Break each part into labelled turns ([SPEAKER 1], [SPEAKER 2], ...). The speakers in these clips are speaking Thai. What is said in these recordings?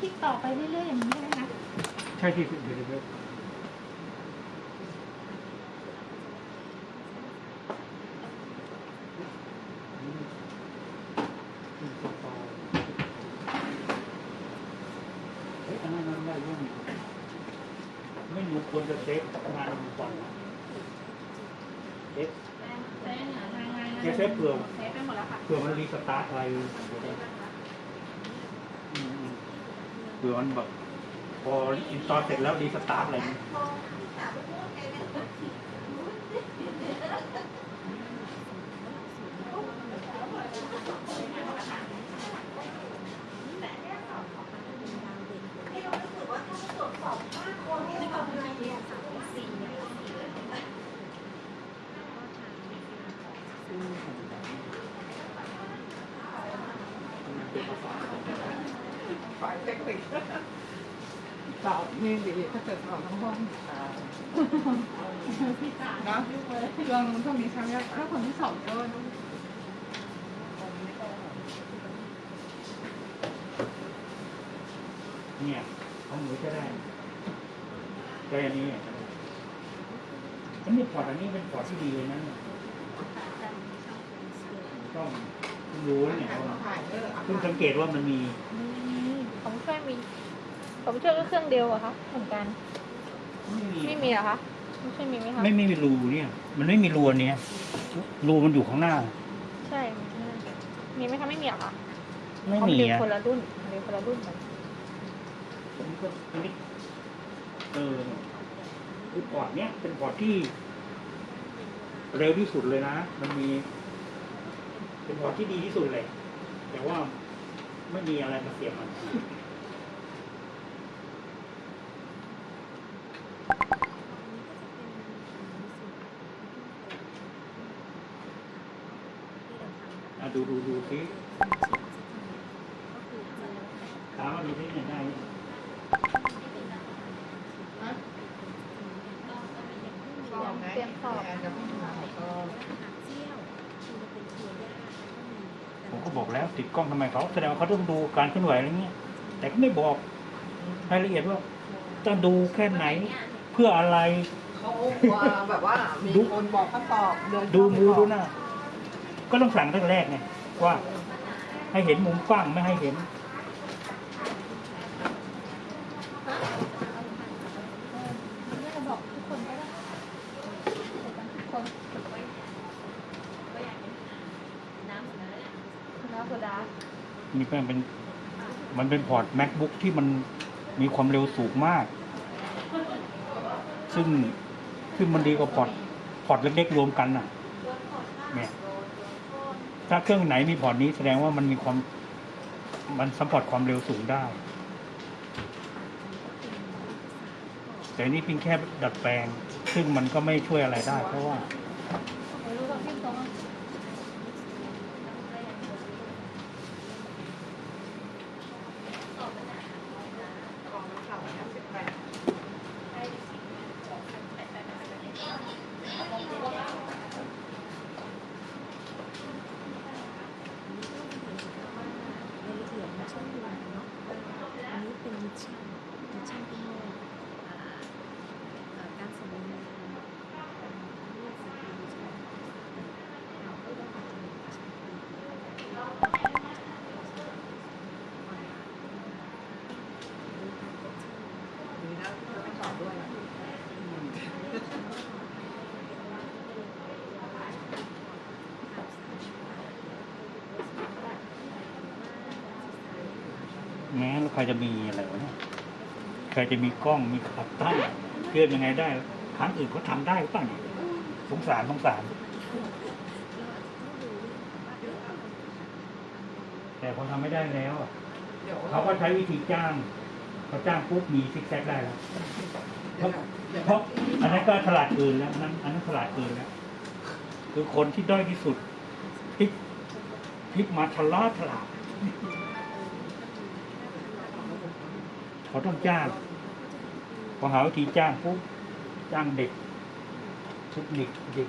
[SPEAKER 1] คลิกต่อไปเรื่อยๆอย่างนี้ได้ไหมคะ
[SPEAKER 2] ใช่ที่เดี๋ยวเดี๋ยวเดี๋ยวเฮ้ยอันนั้นมันได้ยังไม่รู้ควรจะเซฟงานมันก่อนนะเซฟ
[SPEAKER 1] เซฟเนี่ยรายงาน
[SPEAKER 2] เดี๋ยวเซฟเผื่อ
[SPEAKER 1] เซฟไปหมดแล้วค่ะ
[SPEAKER 2] เผื่อมัน restart อะไรอืมอืม เผื่อมันแบบพอ install เสร็จแล้ว restart อะไรอย่างเงี้ย
[SPEAKER 3] ฝ่ายเทคนิคสอบนี่ดีถ้าเกิดสอบทั้งห้องนะเรื่องพวกนี้ใช่ไหมถ้าคนที่สอบเยอะ
[SPEAKER 2] เนี่ยของหนูจะได้ได้อันนี้เนี่ยอันนี้พอร์ตอันนี้เป็นพอร์ตที่ดีเลยนะเนี่ยต้องเพิ่งรู้เนี่ยว่า
[SPEAKER 3] ถ่ายเออ
[SPEAKER 2] เพิ่งสังเกตว่ามันมี
[SPEAKER 1] ผ มช่วยมีผมช่วยก็เครื่องเดียวอะคะเหมือนกัน
[SPEAKER 2] ไม่มี
[SPEAKER 1] ไม่มีเหรอคะไม่ใช่มีไหมคะ
[SPEAKER 2] ไม่ไม่มีรูเนี่ย มันไม่มีรูอันเนี้ยรูมันอยู่ข้างหน้า
[SPEAKER 1] ใช่มีไหมคะไม่มีเหรอคะ
[SPEAKER 2] ไม่
[SPEAKER 1] เขา
[SPEAKER 2] มี
[SPEAKER 1] เรียน
[SPEAKER 2] อะ
[SPEAKER 1] คนละรุ่นเรียนคนละรุ่นกัน
[SPEAKER 2] อันนี้ก็อันนี้เออคือพอร์ตเนี้ยเป็นพอร์ตที่ เร็วที่สุดเลยนะ มันมี เป็นพอร์ตที่ดีที่สุดเลย แต่ว่าไม่มีอะไรมาเสียบมัน อะ ดูดูดูซิถามว่าดูที่ไหนได้ไหม
[SPEAKER 3] สอบไหมแอนจะพูดถึงก็
[SPEAKER 2] ผมก็บอกแล้วติดกล้องทำไมเขาแสดงว่าเขาต้องดูการเคลื่อนไหวอะไรเงี้ย แต่ก็ไม่บอกรายละเอียดว่าจะดูแค่ไหนเพื่ออะไร
[SPEAKER 3] เขาแบบว่ามีคนบอกเขาตอบเดิน
[SPEAKER 2] ดูมูดูหน้าก็ต้องสั่งตั้งแต่แรกไง ว่าให้เห็นมุมกว้างไม่ให้เห็น
[SPEAKER 1] ไม่จะบอกทุกคนก็ได้ทุกคนน้ำโซดา
[SPEAKER 2] นี่เป็นเป็นมันเป็นพอร์ต macbook ที่มันมีความเร็วสูงมาก ซึ่งซึ่งมันดีกว่า port port เล็กๆรวมกันน่ะเนี่ย ถ้าเครื่องไหนมี port นี้แสดงว่ามันมีความ มัน support ความเร็วสูงได้ แต่นี่เพียงแค่ดัดแปลง ซึ่งมันก็ไม่ช่วยอะไรได้ เพราะว่า
[SPEAKER 1] ไม่รู้ว่าพี่ตรง
[SPEAKER 3] ของข่าวเนี่ยสิบแปด
[SPEAKER 4] รายละเอียดมันช่างดูเนาะอันนี้เป็นมิชชั่นมิชชั่นที่โลกอ่าเอ่อการสมบูรณ์แบบเรื่องสิ่งที่มิชชั่นเราก็ต้องทำเป็นมิชชั่นที่ออนไลน์ดูการกดชื่อ
[SPEAKER 3] ดีนะ จะไม่สอบด้วย
[SPEAKER 2] แม้แล้ใครจะมีอะไรวะเนี่ยใค รจะมีกล้องมีขับตั้งเคลื่อนยังไงได้ครั้งอื่นเขาทำได้หรือเปล่าเนี่ยสงสารสงสารแต่เขาทำไม่ได้แล้วอะ
[SPEAKER 3] เดี๋ยว
[SPEAKER 2] เขาก็ใช้วิธีจ้างเขาจ้างปุ๊บมีซิกแซกได้แล้วเพราะเพราะอันนั้นก็ฉลาดเกินแล้วอันนั้นอันนั้นฉลาดเกินแล้วคือคนที่ด้อยที่สุดพลิกพลิกมาฉลาดฉลาดเขาต้องจ้าง พอหาวิธีจ้างปุ๊บจ้างเด็กเทคนิคเด็ก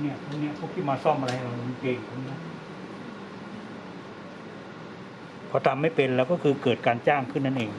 [SPEAKER 2] เนี่ยพวกเนี้ยพวกที่มาซ่อมอะไรเราเก่งพวกนี้พอทำไม่เป็นแล้วก็คือเกิดการจ้างขึ้นนั่นเอง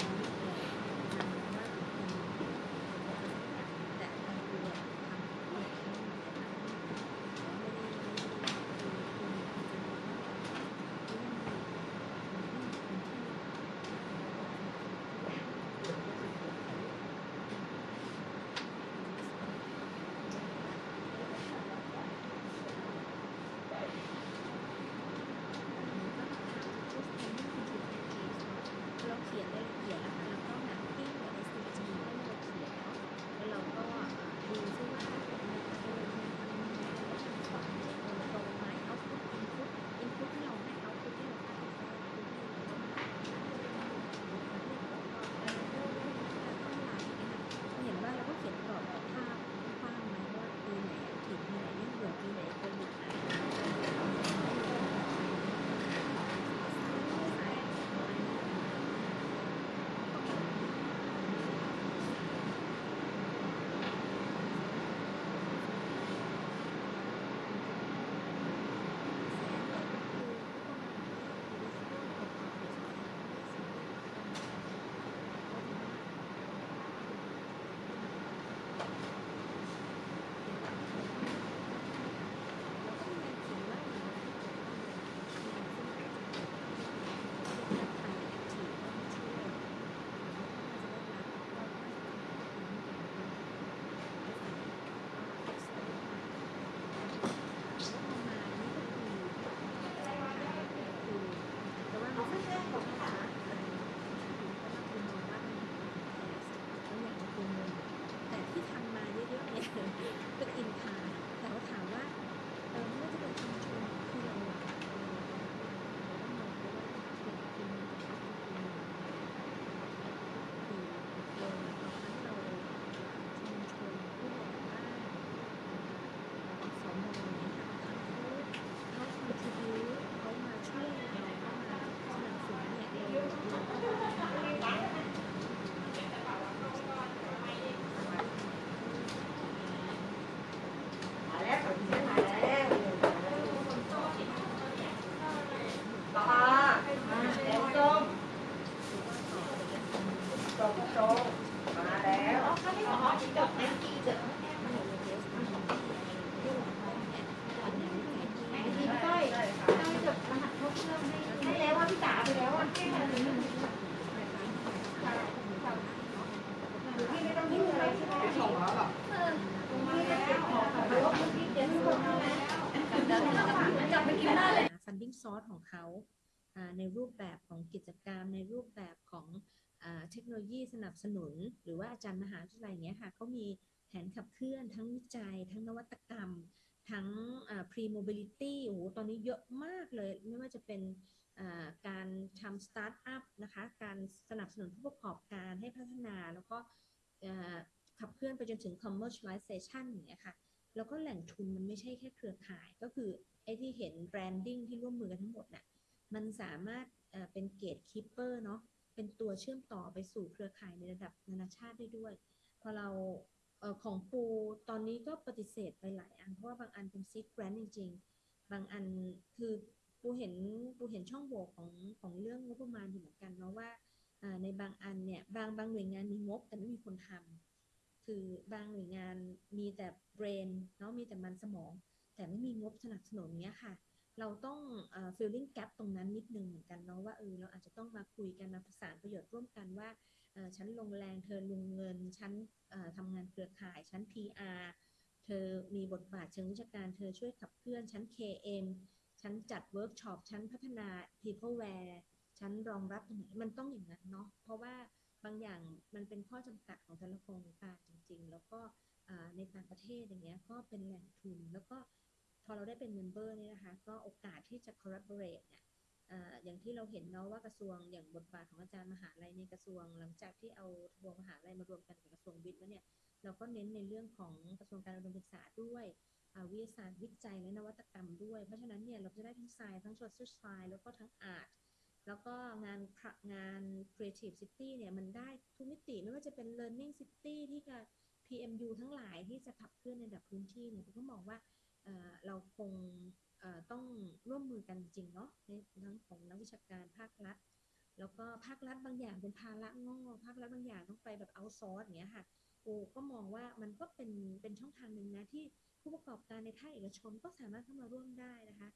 [SPEAKER 5] กลับไป
[SPEAKER 6] กิ
[SPEAKER 7] นได้เลย
[SPEAKER 5] funding source ของเขาในรูปแบบของกิจกรรม ในรูปแบบของเทคโนโลยีสนับสนุน หรือว่าอาจารย์มหาวิทยาลัยเงี้ยค่ะเขามีแผนขับเคลื่อนทั้งวิจัย ทั้งนวัตกรรม ทั้ง pre mobility โอ้โหตอนนี้เยอะมากเลย ไม่ว่าจะเป็นการทำสตาร์ทอัพนะคะ การสนับสนุนผู้ประกอบการให้พัฒนาแล้วก็ขับเคลื่อนไปจนถึง commercialization อย่างเงี้ยค่ะ แล้วก็แหล่งทุนมันไม่ใช่แค่เครือข่ายก็คือ ไอ้ที่เห็น branding ที่ร่วมมือกันทั้งหมดน่ะมันสามารถเป็น gatekeeper เนาะเป็นตัวเชื่อมต่อไปสู่เครือข่ายในระดับนานาชาติได้ด้วย พอเราของปูตอนนี้ก็ปฏิเสธไปหลายอัน เพราะว่าบางอันเป็น seed grant จริงๆ บางอันคือปูเห็นปูเห็นช่องโหว่ของของเรื่องงบประมาณอยู่เหมือนกันเนาะว่าในบางอันเนี่ยบางบางหน่วยงานมีงบแต่ไม่มีคนทำคือบางหน่วยงานมีแต่ brain เนาะมีแต่มันสมอง แต่ไม่มีงบสนับสนุนเนี้ยค่ะ เราต้อง filling gap ตรงนั้นนิดนึงเหมือนกันเนาะว่าเออเราอาจจะต้องมาคุยกันมาประสานประโยชน์ร่วมกันว่าฉันลงแรงเธอลงเงินฉันทำงานเครือข่ายฉัน PR เธอมีบทบาทเชิงวิชาการเธอช่วยขับเคลื่อนฉัน KM ฉันจัดเวิร์กช็อปฉันพัฒนา peopleware ฉันรองรับตรงไหนมันต้องอย่างนั้นเนาะเพราะว่าบางอย่างมันเป็นข้อจำกัดของแต่ละโครงการจริง ๆ แล้วก็ในต่างประเทศอย่างเงี้ยก็เป็นแหล่งทุนแล้วก็ พอเราได้เป็นเมมเบอร์นี่นะคะ ก็โอกาสที่จะ collaborate เนี่ยอย่างที่เราเห็นเนาะว่ากระทรวงอย่างบทบาทของอาจารย์มหาลัยในกระทรวง หลังจากที่เอาทบวงมหาลัยมารวมกันกับกระทรวงวิทย์แล้วเนี่ยเราก็เน้นในเรื่องของกระทรวงการอุดมศึกษาด้วยวิทยาศาสตร์วิจัยและนวัตกรรมด้วย เพราะฉะนั้นเนี่ยเราจะได้ทั้ง science ทั้ง social science แล้วก็ทั้ง art แล้วก็งานงาน Creative City เนี่ยมันได้ทุกมิติไม่ว่าจะเป็น Learning City ที่จะ PMU ทั้งหลายที่จะขับเคลื่อนในระดับพื้นที่เนี่ยผมก็มองว่า
[SPEAKER 2] เราคงต้องร่วมมือกันจริงเนาะในทั้งของนักวิชาการภาครัฐ แล้วก็ภาครัฐบางอย่างเป็นภาระงอภาครัฐบางอย่างต้องไปแบบเอาซอร์สอย่างเงี้ยค่ะโอก็มองว่ามันก็เป็นเป็นช่องทางหนึ่งนะที่ผู้ประกอบการในภาคเอกชนก็สามารถเข้ามาร่วมได้นะคะ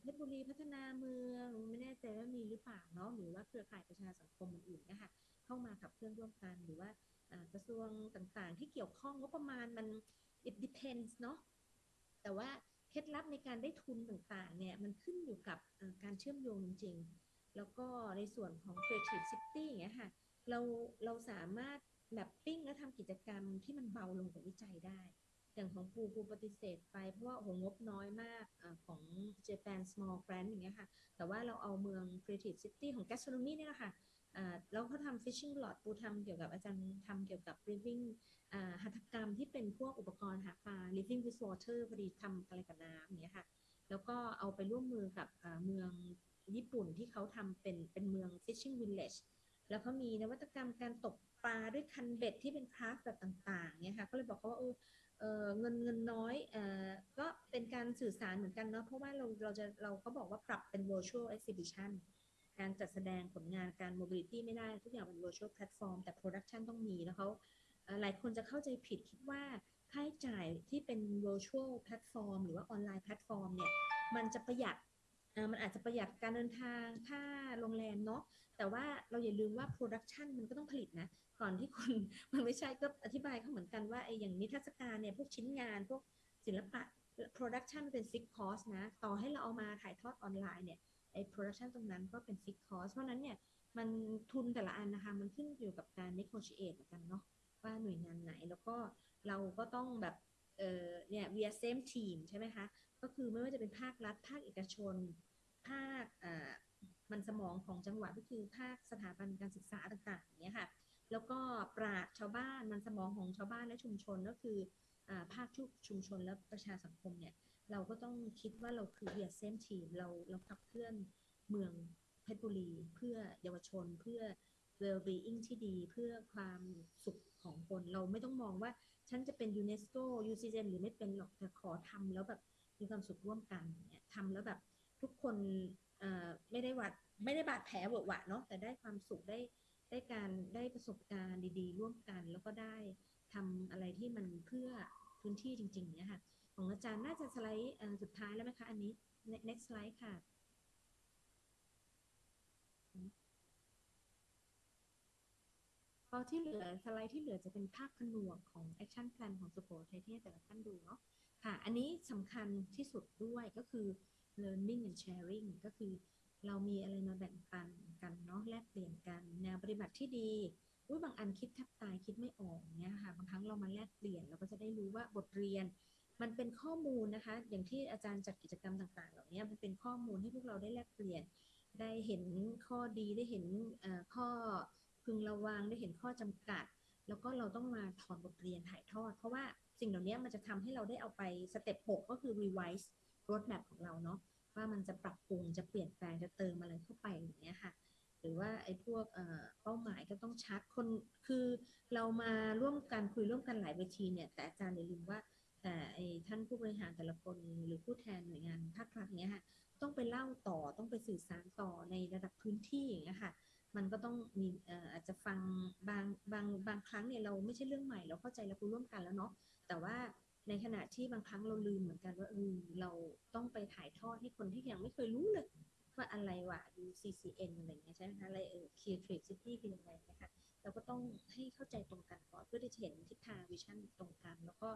[SPEAKER 2] เพชรบุรีพัฒนาเมืองไม่แน่ใจว่ามีหรือเปล่าเนาะหรือว่าเครือข่ายประชาสังคมอื่นๆเนะคะเข้ามาขับเคลื่อนร่วมกันหรือว่ากระทรวงต่างๆ ที่เกี่ยวข้องงบประมาณมัน it depends เนาะ แต่ว่าเคล็ดลับในการได้ทุนต่างๆ เนี่ย มันขึ้นอยู่กับการเชื่อมโยงจริงๆแล้วก็ในส่วนของ Creative City อย่างเงี้ยค่ะ เราเราสามารถแบบปิ้งและทำกิจกรรมที่มันเบาลงกว่าวิจัยได้ อย่างของปูปูปฏิเสธไป เพราะว่าโหงบน้อยมากอของ Japan Small Grant อย่างเงี้ยค่ะ แต่ว่าเราเอาเมือง Creative City ของ Gastronomy เนี่ยแหละค่ะ แล้วเขาทำ fishing rod ปูทำเกี่ยวกับอาจารย์ทำเกี่ยวกับ living อ่าหัตถกรรมที่เป็นพวกอุปกรณ์หาปลา living with water พอดีทำอะไรกับน้ำอย่างเงี้ยค่ะ แล้วก็เอาไปร่วมมือกับเมืองญี่ปุ่นที่เขาทำเป็นเป็นเมือง fishing village แล้วเขามีนวัตกรรมการตกปลาด้วยคันเบ็ดที่เป็นคราฟแบบต่างๆเนี่ยค่ะ ก็เลยบอกเขาว่าเออเออเงินเงินน้อยเออก็เป็นการสื่อสารเหมือนกันเนาะ เพราะว่าเราเราจะเราก็บอกว่าปรับเป็น virtual exhibition การจัดแสดงผลงานการ mobility ไม่ได้ทุกอย่างเป็น virtual platform แต่ production ต้องมีแล้วเขาหลายคนจะเข้าใจผิดคิดว่าค่าใช้จ่ายที่เป็น virtual platform หรือว่าออนไลน์ platform เนี่ยมันจะประหยัดมันอาจจะประหยัดการเดินทางค่าโรงแรมเนาะแต่ว่าเราอย่าลืมว่า production มันก็ต้องผลิตนะ ก่อนที่คนมันไม่ใช่ก็อธิบายเขาเหมือนกันว่าไอ้อย่างนิทรรศการเนี่ยพวกชิ้นงานพวกศิลปะ production เป็น fixed cost นะ ต่อให้เราเอามาถ่ายทอดออนไลน์เนี่ย ไอ้ production ตรงนั้นก็เป็น fixed cost เพราะนั้นเนี่ยมันทุนแต่ละอันนะคะมันขึ้นอยู่กับการ negotiate เหมือนกันเนาะว่าหน่วยงานไหนแล้วก็เราก็ต้องแบบเออเนี่ย we are same team ใช่ไหมคะ ก็คือไม่ว่าจะเป็นภาครัฐ ภาคเอกชน ภาคอ่ามันสมองของจังหวัดก็คือภาคสถาบันการศึกษาต่างๆอย่างเงี้ยค่ะ แล้วก็ปราดชาวบ้านมันสมองของชาวบ้านและชุมชนก็คืออ่าภาคชุชุมชนและประชาสังคมเนี่ย เราก็ต้องคิดว่าเราคือ we are same team เราเราขับเคลื่อนเมืองเพชรบุรี เพื่อเยาวชนเพื่อ well being ที่ดีเพื่อความสุขของคนเราไม่ต้องมองว่า ฉันจะเป็นยูเนสโก UCGN หรือไม่เป็นหรอกแต่ขอทำแล้วแบบมีความสุขร่วมกันเนี่ยทำแล้วแบบทุกคนเอ่อไม่ได้วัดไม่ได้บาดแผลเวอะหวะเนาะแต่ได้ความสุขได้ได้การได้ประสบการณ์ดี ๆ ร่วมกัน แล้วก็ได้ทำอะไรที่มันเพื่อพื้นที่จริง ๆ เนี่ยค่ะ ของอาจารย์น่าจะสไลด์สุดท้ายแล้วไหมคะ อันนี้ next slide ค่ะ พอที่เหลือสไลด์ที่เหลือจะเป็นภาพผนวกของ action plan ของสุโขทัยที่แต่ละท่านดูเนาะค่ะ อันนี้สำคัญที่สุดด้วยก็คือ learning and sharing ก็คือเรามีอะไรมาแบ่งปันกันเนาะแลกเปลี่ยนกันแนวปฏิบัติที่ดีอุ้ยบางอันคิดแทบตายคิดไม่ออกเนี่ยค่ะ บางครั้งเรามาแลกเปลี่ยนเราก็จะได้รู้ว่าบทเรียน มันเป็นข้อมูลนะคะ อย่างที่อาจารย์จัดกิจกรรมต่างๆ เหล่านี้มันเป็นข้อมูลให้พวกเราได้แลกเปลี่ยน ได้เห็นข้อดีได้เห็นข้อพึงระวังได้เห็นข้อจำกัด แล้วก็เราต้องมาถอนบทเรียนถ่ายทอด เพราะว่าสิ่งเหล่านี้มันจะทำให้เราได้เอาไปสเต็ป6ก็คือ revise roadmap ของเราเนาะว่ามันจะปรับปรุงจะเปลี่ยนแปลงจะเติมอะไรเข้าไปอย่างเงี้ยค่ะ หรือว่าไอ้พวกเป้าหมายก็ต้องชัดคนคือเรามาร่วมกันคุยร่วมกันหลายเวทีเนี่ย แต่อาจารย์อย่าลืมว่า แต่ไอ้ท่านผู้บริหารแต่ละคนหรือผู้แทนหน่วยงานภาครัฐเนี้ยค่ะต้องไปเล่าต่อต้องไปสื่อสารต่อในระดับพื้นที่อย่างเงี้ยค่ะ มันก็ต้องมีอาจจะฟังบางบางบางครั้งเนี่ยเราไม่ใช่เรื่องใหม่เราเข้าใจและคุยร่วมกันแล้วเนาะแต่ว่าในขณะที่บางครั้งเราลืมเหมือนกันว่าเออเราต้องไปถ่ายทอดให้คนที่ยังไม่เคยรู้เลยว่าอะไรวะ UCCN อะไรเงี้ยใช่ไหมคะอะไรเออ Creative City คือยังไงนะคะเราก็ต้องให้เข้าใจตรงกันก่อนเพื่อที่จะเห็นทิศทางวิชั่นตรงกันแล้วก็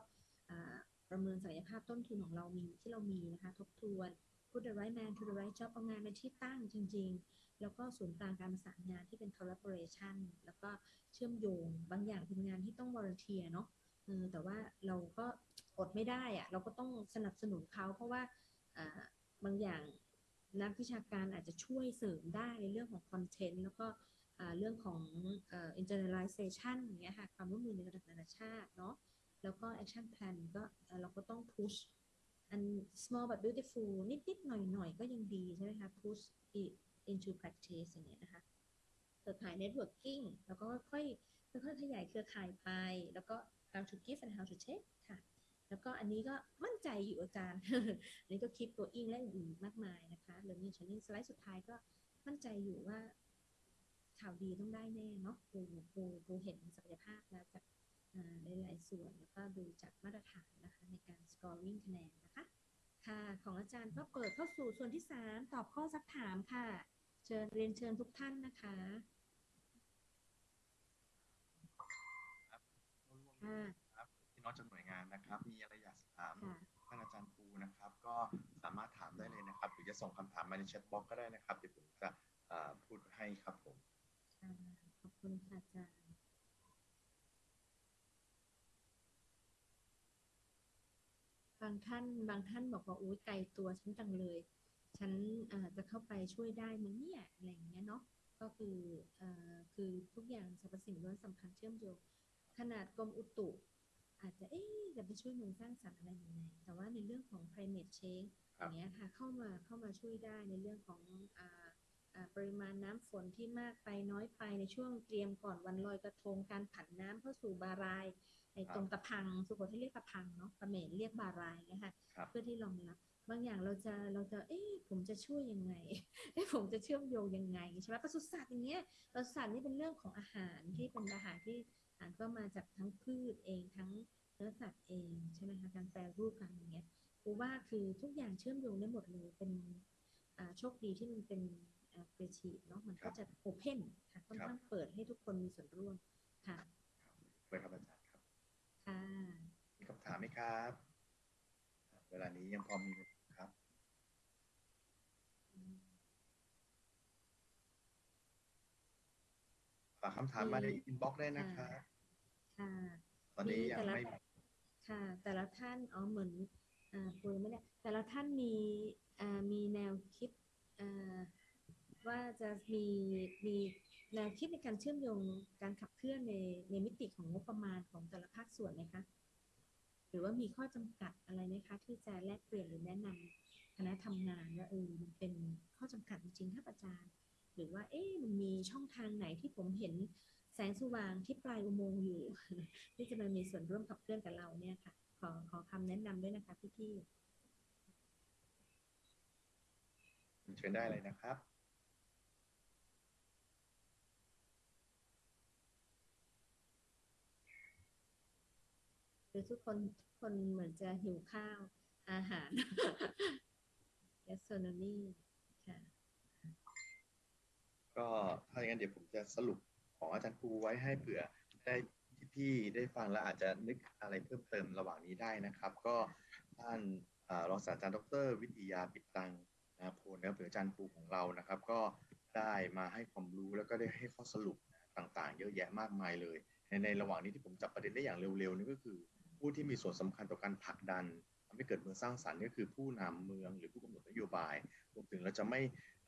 [SPEAKER 2] ประเมินศักยภาพต้นทุนของเรามีที่เรามีนะคะ ทบทวน put the right man to the right job เอางานเป็นที่ตั้งจริง ๆ แล้วก็ศูนย์กลางการประสานงานที่เป็น collaboration แล้วก็เชื่อมโยง บางอย่างเป็นงานที่ต้อง volunteer เนาะแต่ว่าเราก็อดไม่ได้อะเราก็ต้องสนับสนุนเขาเพราะว่าบางอย่างนักวิชาการอาจจะช่วยเสริมได้ในเรื่องของคอนเทนต์แล้วก็เรื่องของอ่อ internalization อย่างเงี้ยค่ะความร่วมมือในระดับนานาชาติเนาะ แล้วก็ action plan ก็เราก็ต้อง push อัน small but beautiful นิดๆหน่อยๆก็ยังดีใช่ไหมคะ push it into practice อย่างเงี้ยนะคะเครือข่าย networking แล้วก็ค่อยค่อยขยายเครือข่ายไป แล้วก็ how to give and how to take ค่ะ แล้วก็อันนี้ก็มั่นใจอยู่อาจารย์ อันนี้ก็คลิปตัวอิงและอื่นๆมากมายนะคะ learning challenge สไลด์สุดท้ายก็มั่นใจอยู่ว่าข่าวดีต้องได้แน่เนาะครูครูครูเห็นศักยภาพแล้วจากอ่ หลายๆส่วนแล้วก็ดูจากมาตรฐานนะคะในการ scoring คะแนนนะคะค่ะของอาจารย์ก็เปิดเข้าสู่ส่วนที่สามตอบข้อซักถามค่ะ เชิญเรียนเชิญทุกท่านนะคะค่ะ
[SPEAKER 8] ครับพี่น้องจากหน่วยงานนะครับ มีอะไรอยากถาม
[SPEAKER 2] ค่ะ
[SPEAKER 8] ท่านอาจารย์ปูนะครับ ก็สามารถถามได้เลยนะครับ หรือจะส่งคำถามมาใน chat box ก็ได้นะครับ เดี๋ยวผมจะเอ่อพูดให้ครับผม
[SPEAKER 2] ค่ะขอบคุณค่ะอาจารย์ บางท่านบางท่านบอกว่าอุ้ยไกลตัวฉันจังเลย ฉันเอ่อจะเข้าไปช่วยได้ไหมเนี่ยอะไรอย่างเงี้ยเนาะก็คือเอ่อคือทุกอย่างสรรพสิ่งล้วนสำคัญเชื่อมโยงขนาดกรมอุตุอาจจะเอ๊ะจะไปช่วยเมืองสร้างสรรค์อะไรยังไงแต่ว่าในเรื่องของ climate change
[SPEAKER 8] ค
[SPEAKER 2] อ
[SPEAKER 8] รับ
[SPEAKER 2] ย่างเงี้ยค่ะเข้ามาเข้ามาช่วยได้ในเรื่องของอ่าอ่าปริมาณน้ำฝนที่มากไปน้อยไปในช่วงเตรียมก่อนวันลอยกระทงการผันน้ำเข้าสู่บาราย ในตรงตะพังสุโขทัยเรียกตะพังเนาะเขมรเรียกบารายนะคะ
[SPEAKER 8] ครับ
[SPEAKER 2] เพื่อที่รองรับบางอย่างเราจะเราจะเอ๊ะผมจะช่วยยังไงเอ๊ะผมจะเชื่อมโยงยังไงใช่ไหมปศุสัตว์อย่างเงี้ยปศุสัตว์นี่เป็นเรื่องของอาหารที่เป็นอาหารที่อาหารก็มาจากทั้งพืชเองทั้งเนื้อสัตว์เองใช่ไหมคะการแปรรูปกันอย่างเงี้ยกูว่าคือทุกอย่างเชื่อมโยงได้หมดเลยเป็นอ่าโชคดีที่มันเป็นเฟรชีเนาะมันก็จะโอเพนค่ะค่อนข้างเปิดให้ทุกคนมีส่วนร่วมค่ะ
[SPEAKER 8] เปิดครับอาจารย์ ครับ
[SPEAKER 2] ค่ะ
[SPEAKER 8] มีคำถามไหมครับ เวลานี้ยังพอมีครับ ฝากคำถามมาใน inbox ได้นะครับ
[SPEAKER 2] ค่ะ
[SPEAKER 8] ตอนนี้ยัง
[SPEAKER 2] แต่ละ
[SPEAKER 8] ไม่
[SPEAKER 2] ค่ะ แต่ละท่านอ๋อเหมือนอ่าคุยไม่ได้แต่ละท่านมีอ่ามีแนวคิดอ่าว่าจะมีมี แนวคิดในการเชื่อมโยงการขับเคลื่อนในในมิติของงบประมาณของแต่ละภาคส่วนไหมคะ หรือว่ามีข้อจำกัดอะไรไหมคะ ที่จะแลกเปลี่ยนหรือแนะนำคณะทำงานว่าเออมันเป็นข้อจำกัดจริงๆครับอาจารย์ หรือว่าเอ๊ะมันมีช่องทางไหนที่ผมเห็นแสงสว่างที่ปลายอุโมงค์อยู่ ที่จะมามีส่วนร่วมขับเคลื่อนกับเราเนี่ยค่ะ ขอขอคำแนะนำด้วยนะคะพี่
[SPEAKER 8] เชิญได้เลยนะครับ
[SPEAKER 2] ๆหรือทุกคนทุกคนเหมือนจะหิวข้าวอาหาร gastronomy ค่ะ
[SPEAKER 8] ก็ถ้าอย่างนั้นเดี๋ยวผมจะสรุปของอาจารย์ครูไว้ให้เผื่อได้พี่ๆได้ฟังแล้วอาจจะนึกอะไรเพิ่มเติมระหว่างนี้ได้นะครับ ก็ท่านรองศาสตราจารย์ดร วิทยาปิดตังนะโพลนะครับหรืออาจารย์ครูของเรานะครับ ก็ได้มาให้ความรู้แล้วก็ได้ให้ข้อสรุปต่างๆ เยอะแยะมากมายเลย ในในระหว่างนี้ที่ผมจับประเด็นได้อย่างเร็วๆนี่ก็คือ ผู้ที่มีส่วนสำคัญต่อการผลักดันทำให้เกิดเมืองสร้างสรรค์ก็คือผู้นำเมืองหรือผู้กำหนดนโยบาย รวมถึงเราจะไม่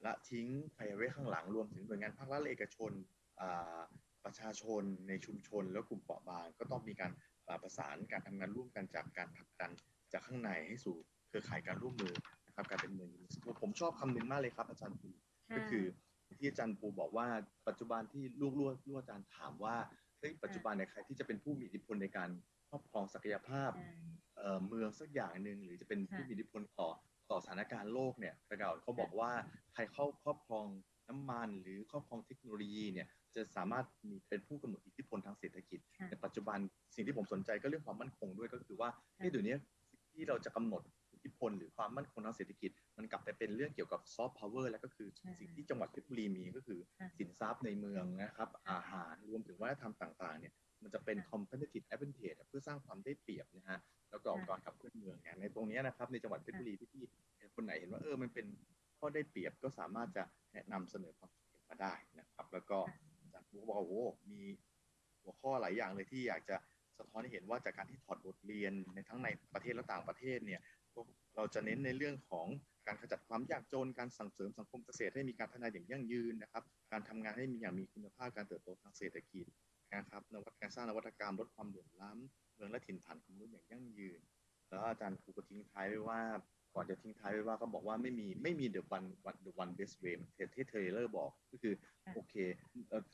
[SPEAKER 8] ละทิ้งใครไว้ข้างหลังรวมถึงหน่วยงานภาครัฐและเอกชนอ่าประชาชนในชุมชน และกลุ่มเปราะบาง ก็ต้องมีการอ่าประสานการทำงานร่วมกันจากการผลักดันจากข้างในให้สู่เครือข่ายการร่วมมือนะครับการเป็นเมืองยูเนสโกผมชอบคำหนึ่งมากเลยครับ อาจารย์ปู
[SPEAKER 2] ค่ะ
[SPEAKER 8] ก็คือที่อาจารย์ปูบอกว่าปัจจุบันที่ลูกลูกลูกอาจารย์ถามว่าเฮ้ยปัจจุบันเนี่ยใครที่จะเป็นผู้มีอิทธิพลในการค รอบครองศักยภาพ
[SPEAKER 2] อ่า
[SPEAKER 8] เอ่อเมืองสักอย่างหนึ่งหรือจะเป็น
[SPEAKER 2] ค่ะ
[SPEAKER 8] ผู้มีอิทธิพลต่อต่อสถานการณ์โลกเนี่ยแต่เก่าเขาบอกว่าใครเข้าครอบครองน้ำมันหรือครอบครองเทคโนโลยีเนี่ยจะสามารถมีเป็นผู้กำหนดอิทธิพลทางเศรษฐกิจ
[SPEAKER 2] ค่ะ
[SPEAKER 8] แต่ปัจจุบันสิ่งที่ผมสนใจก็เรื่องความมั่นคงด้วยก็คือว่าเฮ้ยเดี๋ยวนี้สิ่งที่เราจะกำหนดอิทธิพลหรือความมั่นคงทางเศรษฐกิจ มันกลับไปเป็นเรื่องเกี่ยวกับซอฟต์พาวเวอร์แล้วก็คือ
[SPEAKER 2] ใช่
[SPEAKER 8] สิ่งที่จังหวัดเพชรบุรีมีก็คือ
[SPEAKER 2] ค่ะ
[SPEAKER 8] สินทรัพย์ในเมืองนะครับ
[SPEAKER 2] ค่ะ
[SPEAKER 8] อาหารรวมถึงวัฒนธรรมต่างๆเนี่ย มันจะเป็น
[SPEAKER 2] ค่ะ
[SPEAKER 8] competitive advantage เพื่อสร้างความได้เปรียบนะฮะแล้วก็
[SPEAKER 2] ค่ะ
[SPEAKER 8] การขับเคลื่อนเมืองเนี่ยในตรงเนี้ยนะครับในจังหวัดเพชรบุรีที่พี่คนไหนเห็นว่าเออมันเป็นข้อได้เปรียบก็สามารถจะแนะนำเสนอความคิดเห็นมาได้นะครับ แล้วก็อาจารย์ผู้บอกว่าโอ้โหมีหัวข้อหลายอย่างเลยที่อยากจะสะท้อนให้เห็นว่าจากการที่ถอดบทเรียนในทั้งในประเทศและต่างประเทศเนี่ยเราจะเน้นในเรื่องของการขจัดความยากจน การสั่งเสริมสังคมเกษตรให้มีการพัฒนาอย่างยั่งยืนนะครับ การทำงานให้มีอย่างมีคุณภาพ การเติบโตทางเศรษฐกิจ นะครับนวัตการสร้างนวัตกรรมลดความเหลื่อมล้ำเมืองและถิ่นฐานของมนุษย์อย่างยั่งยืน แล้วอาจารย์ครูก็ทิ้งท้ายไว้ว่าก่อนจะทิ้งท้ายไว้ว่าก็บอกว่าไม่มีไม่มี the one one the one best way ที่เทเลอร์บอกก็คือโอเค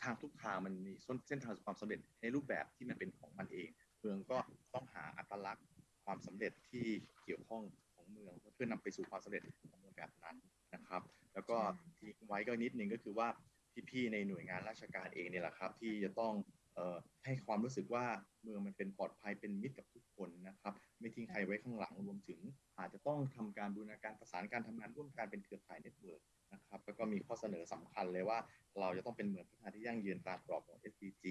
[SPEAKER 8] ทางทุกทางมันมีเส้นทางความสำเร็จในรูปแบบที่มันเป็นของมันเอง เมืองก็ต้องหาอัตลักษณ์ความสำเร็จที่เกี่ยวข้องของเมืองเพื่อนำไปสู่ความสำเร็จของเมืองแบบนั้นนะครับ แล้วก็ทิ้งไว้ก็นิดนึงก็คือว่าพี่ๆในหน่วยงานราชการเองเนี่ยแหละครับ ที่จะต้อง ให้ความรู้สึกว่าเมืองมันเป็นปลอดภัยเป็นมิตรกับทุกคนนะครับ ไม่ทิ้งใครไว้ข้างหลังรวมถึง อาจจะต้องทำการบูรณาการประสานการทำงานร่วมกันเป็นเครือข่าย network นะครับแล้วก็มีข้อเสนอสำคัญเลยว่า เราจะต้องเป็นเมืองพัฒนาที่ยั่งยืนตามกรอบของ SDG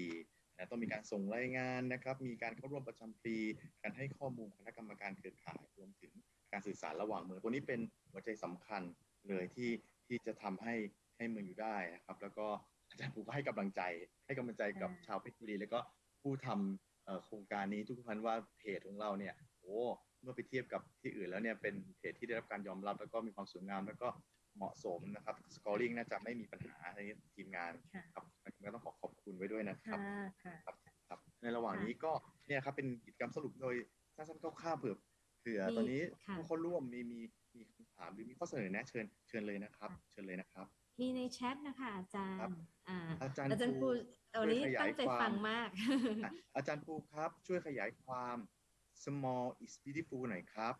[SPEAKER 8] นะต้องมีการส่งรายงานนะครับ มีการเข้าร่วมประจำปี การให้ข้อมูลคณะกรรมการเครือข่ายรวมถึงการสื่อสารระหว่างเมืองตัวนี้เป็นหัวใจสำคัญเลยที่ที่จะทำให้ให้เมืองอยู่ได้นะครับ แล้วก็ จารย์ปูก็ให้กำลังใจ ให้กำลังใจกับชาวเพชรบุรี แล้วก็ผู้ทำเอ่อโครงการนี้ทุกท่านว่าเพจของเราเนี่ยโอ้เมื่อไปเทียบกับที่อื่นแล้วเนี่ยเป็นเพจที่ได้รับการยอมรับ แล้วก็มีความสวยงามแล้วก็เหมาะสมนะครับสกอร์ลิงน่าจะไม่มีปัญหาในทีมงาน
[SPEAKER 2] ค่ะ
[SPEAKER 8] ครับก็ต้องขอขอบคุณไว้ด้วยนะครับ
[SPEAKER 2] ค่ะค่ะ
[SPEAKER 8] ครับครับ ในระหว่างนี้ก็เนี่ยครับเป็นกิจกรรมสรุปโดยสั้นๆคร่าวๆเผื่อเผื่อ
[SPEAKER 2] มี
[SPEAKER 8] ตอนนี้
[SPEAKER 2] ค่ะ
[SPEAKER 8] ผู้เข้าร่วมมีมีมีคำถามหรือมีข้อเสนอแนะเชิญเชิญเลยนะครับ เชิญเลยนะครับ
[SPEAKER 2] มีในแชทนะคะอาจาร
[SPEAKER 8] ครับ
[SPEAKER 2] ย์อ่า
[SPEAKER 8] อาจารย์
[SPEAKER 2] อาจารย์
[SPEAKER 8] ปู
[SPEAKER 2] ปูเอานี้
[SPEAKER 8] ช่วยขยาย
[SPEAKER 2] ตั้งใจ
[SPEAKER 8] ความ
[SPEAKER 2] ฟังมาก
[SPEAKER 8] อะอาจารย์ปูครับช่วยขยายความ small is beautiful หน่อยครับ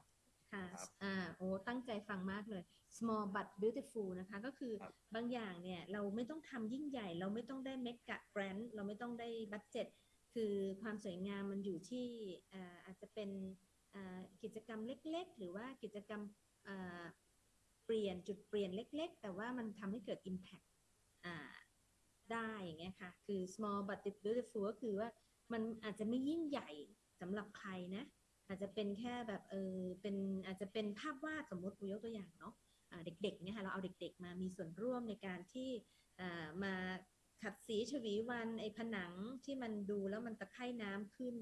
[SPEAKER 2] ค่ะ
[SPEAKER 8] ครับ
[SPEAKER 2] อ่าโอ้ตั้งใจฟังมากเลย small but beautiful นะคะ ก็คือ
[SPEAKER 8] ครับ
[SPEAKER 2] บางอย่างเนี่ยเราไม่ต้องทำยิ่งใหญ่ เราไม่ต้องได้ mega brand เราไม่ต้องได้บัตเจ็ตคือความสวยงามมันอยู่ที่อ่าอาจจะเป็นอ่ากิจกรรมเล็กๆ หรือว่ากิจกรรมอ่า เปลี่ยนจุดเปลี่ยนเล็ก ๆ แต่ว่ามันทำให้เกิด impact อ่าได้อย่างเงี้ยค่ะ คือ small but beautiful ก็คือว่ามันอาจจะไม่ยิ่งใหญ่สำหรับใครนะ อาจจะเป็นแค่แบบเออเป็นอาจจะเป็นภาพวาดสมมติกูยกตัวอย่างเนาะเด็กๆเนี่ยค่ะเราเอาเด็ก ๆ มามีส่วนร่วมในการที่มาขัดสีฉวีวรรณไอ้ผนังที่มันดูแล้วมันตะไคร่น้ำขึ้น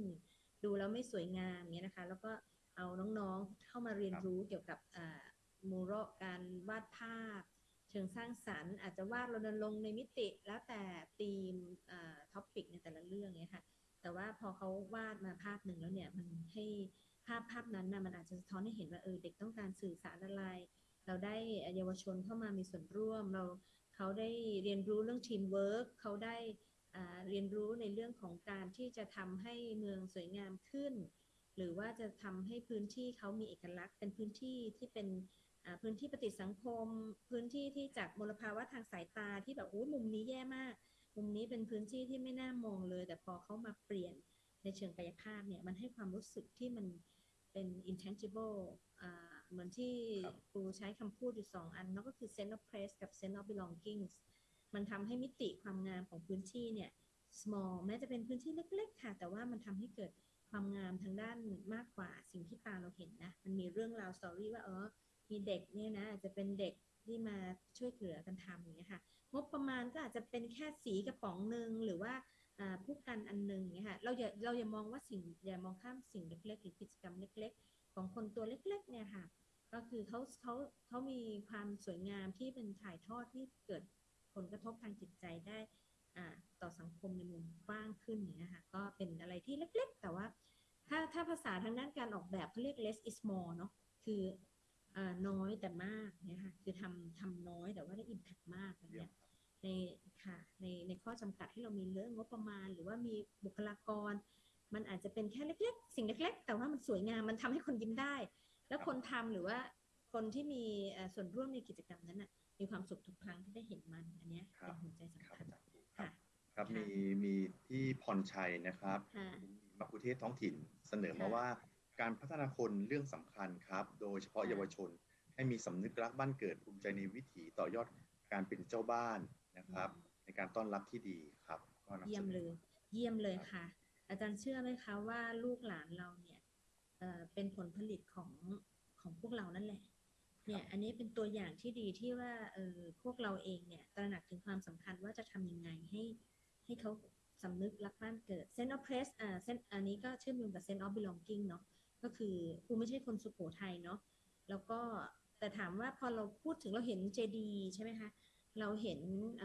[SPEAKER 2] ดูแล้วไม่สวยงามเนี่ยนะคะ แล้วก็เอาน้องๆเข้ามาเรียนรู้เกี่ยวกับ mural การวาดภาพ เชิงสร้างสรรค์ อาจจะวาดรณรงค์ในมิติ แล้วแต่ theme topic ในแต่ละเรื่องเนี่ยค่ะ แต่ว่าพอเขาวาดมาภาพหนึ่งแล้วเนี่ยมันให้ภาพภาพนั้นนะมันอาจจะสะท้อนให้เห็นว่าเออเด็กต้องการสื่อสารอะไร เราได้เยาวชนเข้ามามีส่วนร่วม เราเขาได้เรียนรู้เรื่องทีมเวิร์กเขาได้เรียนรู้ในเรื่องของการที่จะทำให้เมืองสวยงามขึ้น หรือว่าจะทำให้พื้นที่เขามีเอกลักษณ์ เป็นพื้นที่ที่เป็น พื้นที่ปฏิสังคม พื้นที่ที่จากมลภาวะทางสายตาที่แบบโอ้ยมุมนี้แย่มาก มุมนี้เป็นพื้นที่ที่ไม่น่ามองเลย แต่พอเขามาเปลี่ยนในเชิงกายภาพเนี่ยมันให้ความรู้สึกที่มันเป็น intangible อ่าเหมือนที่
[SPEAKER 8] ครับ
[SPEAKER 2] ครูใช้คำพูดอยู่สองอันนั่นก็คือ sense of place กับ sense of belongings มันทำให้มิติความงามของพื้นที่เนี่ย small แม้จะเป็นพื้นที่เล็ก ๆ ค่ะ แต่ว่ามันทำให้เกิดความงามทางด้านมากกว่าสิ่งที่ตาเราเห็นนะ มันมีเรื่องราวสตอรี่ว่าเออ มีเด็กเนี่ยนะอาจจะเป็นเด็กที่มาช่วยเหลือกันทำอย่างเงี้ยค่ะ งบประมาณก็อาจจะเป็นแค่สีกระป๋องหนึ่งหรือว่าผู้กันอันหนึ่งเนี่ยค่ะเราอย่าเราอย่ามองว่าสิ่งอย่ามองข้ามสิ่งเล็กๆหรือกิจกรรมเล็ก ๆ ของคนตัวเล็กๆเนี่ยค่ะ ก็คือเขาเขาเขามีความสวยงามที่เป็นถ่ายทอดที่เกิดผลกระทบทางจิตใจได้ต่อสังคมในมุมกว้างขึ้นอย่างเงี้ยค่ะก็เป็นอะไรที่เล็กๆ แต่ว่าถ้าถ้าภาษาทางด้านการออกแบบเขาเรียก less is more เนาะคือ น้อยแต่มากเนี่ยค่ะคือทำทำน้อยแต่ว่าได้ impact มากอย่าง
[SPEAKER 8] เยี่ย
[SPEAKER 2] เงี้
[SPEAKER 8] ม
[SPEAKER 2] ยในค่ะในในข้อจำกัดที่เรามีเรื่องงบประมาณ หรือว่ามีบุคลากร มันอาจจะเป็นแค่เล็ก ๆ สิ่งเล็ก ๆ แต่ว่ามันสวยงามมันทำให้คนยิ้มได้ แล้วคนทำหรือว่าคนที่มีเอ่อส่วนร่วมในกิจกรรมนั้นน่ะมีความสุขทุกครั้งที่ได้เห็นมันอันเนี้ย
[SPEAKER 8] ครั
[SPEAKER 2] เป็
[SPEAKER 8] บ
[SPEAKER 2] นหัวใจสำ
[SPEAKER 8] ครับ
[SPEAKER 2] คัญ
[SPEAKER 8] อาจารย์ปูครั
[SPEAKER 2] ค่ะ
[SPEAKER 8] บครับ
[SPEAKER 2] ค่ะ
[SPEAKER 8] มีมีที่พรชัยนะครับ
[SPEAKER 2] ค่ะ
[SPEAKER 8] มักคุเทศท้องถิ่นเสนอมา
[SPEAKER 2] ค่ะ
[SPEAKER 8] ว่า การพัฒนาคนเรื่องสำคัญครับ โดยเฉพาะ
[SPEAKER 2] ค่ะ
[SPEAKER 8] เยาวชน ให้มีสำนึกรักบ้านเกิดภูมิใจในวิถีต่อยอดการเป็นเจ้าบ้านนะครับ ในการต้อนรับที่ดีครับก็นำสนอ
[SPEAKER 2] เยี่ยมเลย เยี่ยมเลยค่ะ อาจารย์เชื่อไหมคะว่าลูกหลานเราเนี่ยเอ่อเป็นผลผลิตของของพวกเรานั่นแหละเนี่ยอันนี้เป็นตัวอย่างที่ดีที่ว่าเออพวกเราเองเนี่ยตระหนักถึงความสำคัญว่าจะทำยังไงให้ให้เขาสำนึกรักบ้านเกิด sense of place อ่า sense อันนี้ก็เชื่อมโยงกับ sense of belonging เนาะ ก็คือกูไม่ใช่คนสุโขทัยเนาะแล้วก็แต่ถามว่าพอเราพูดถึงเราเห็นเจดีใช่ไหมคะเราเห็น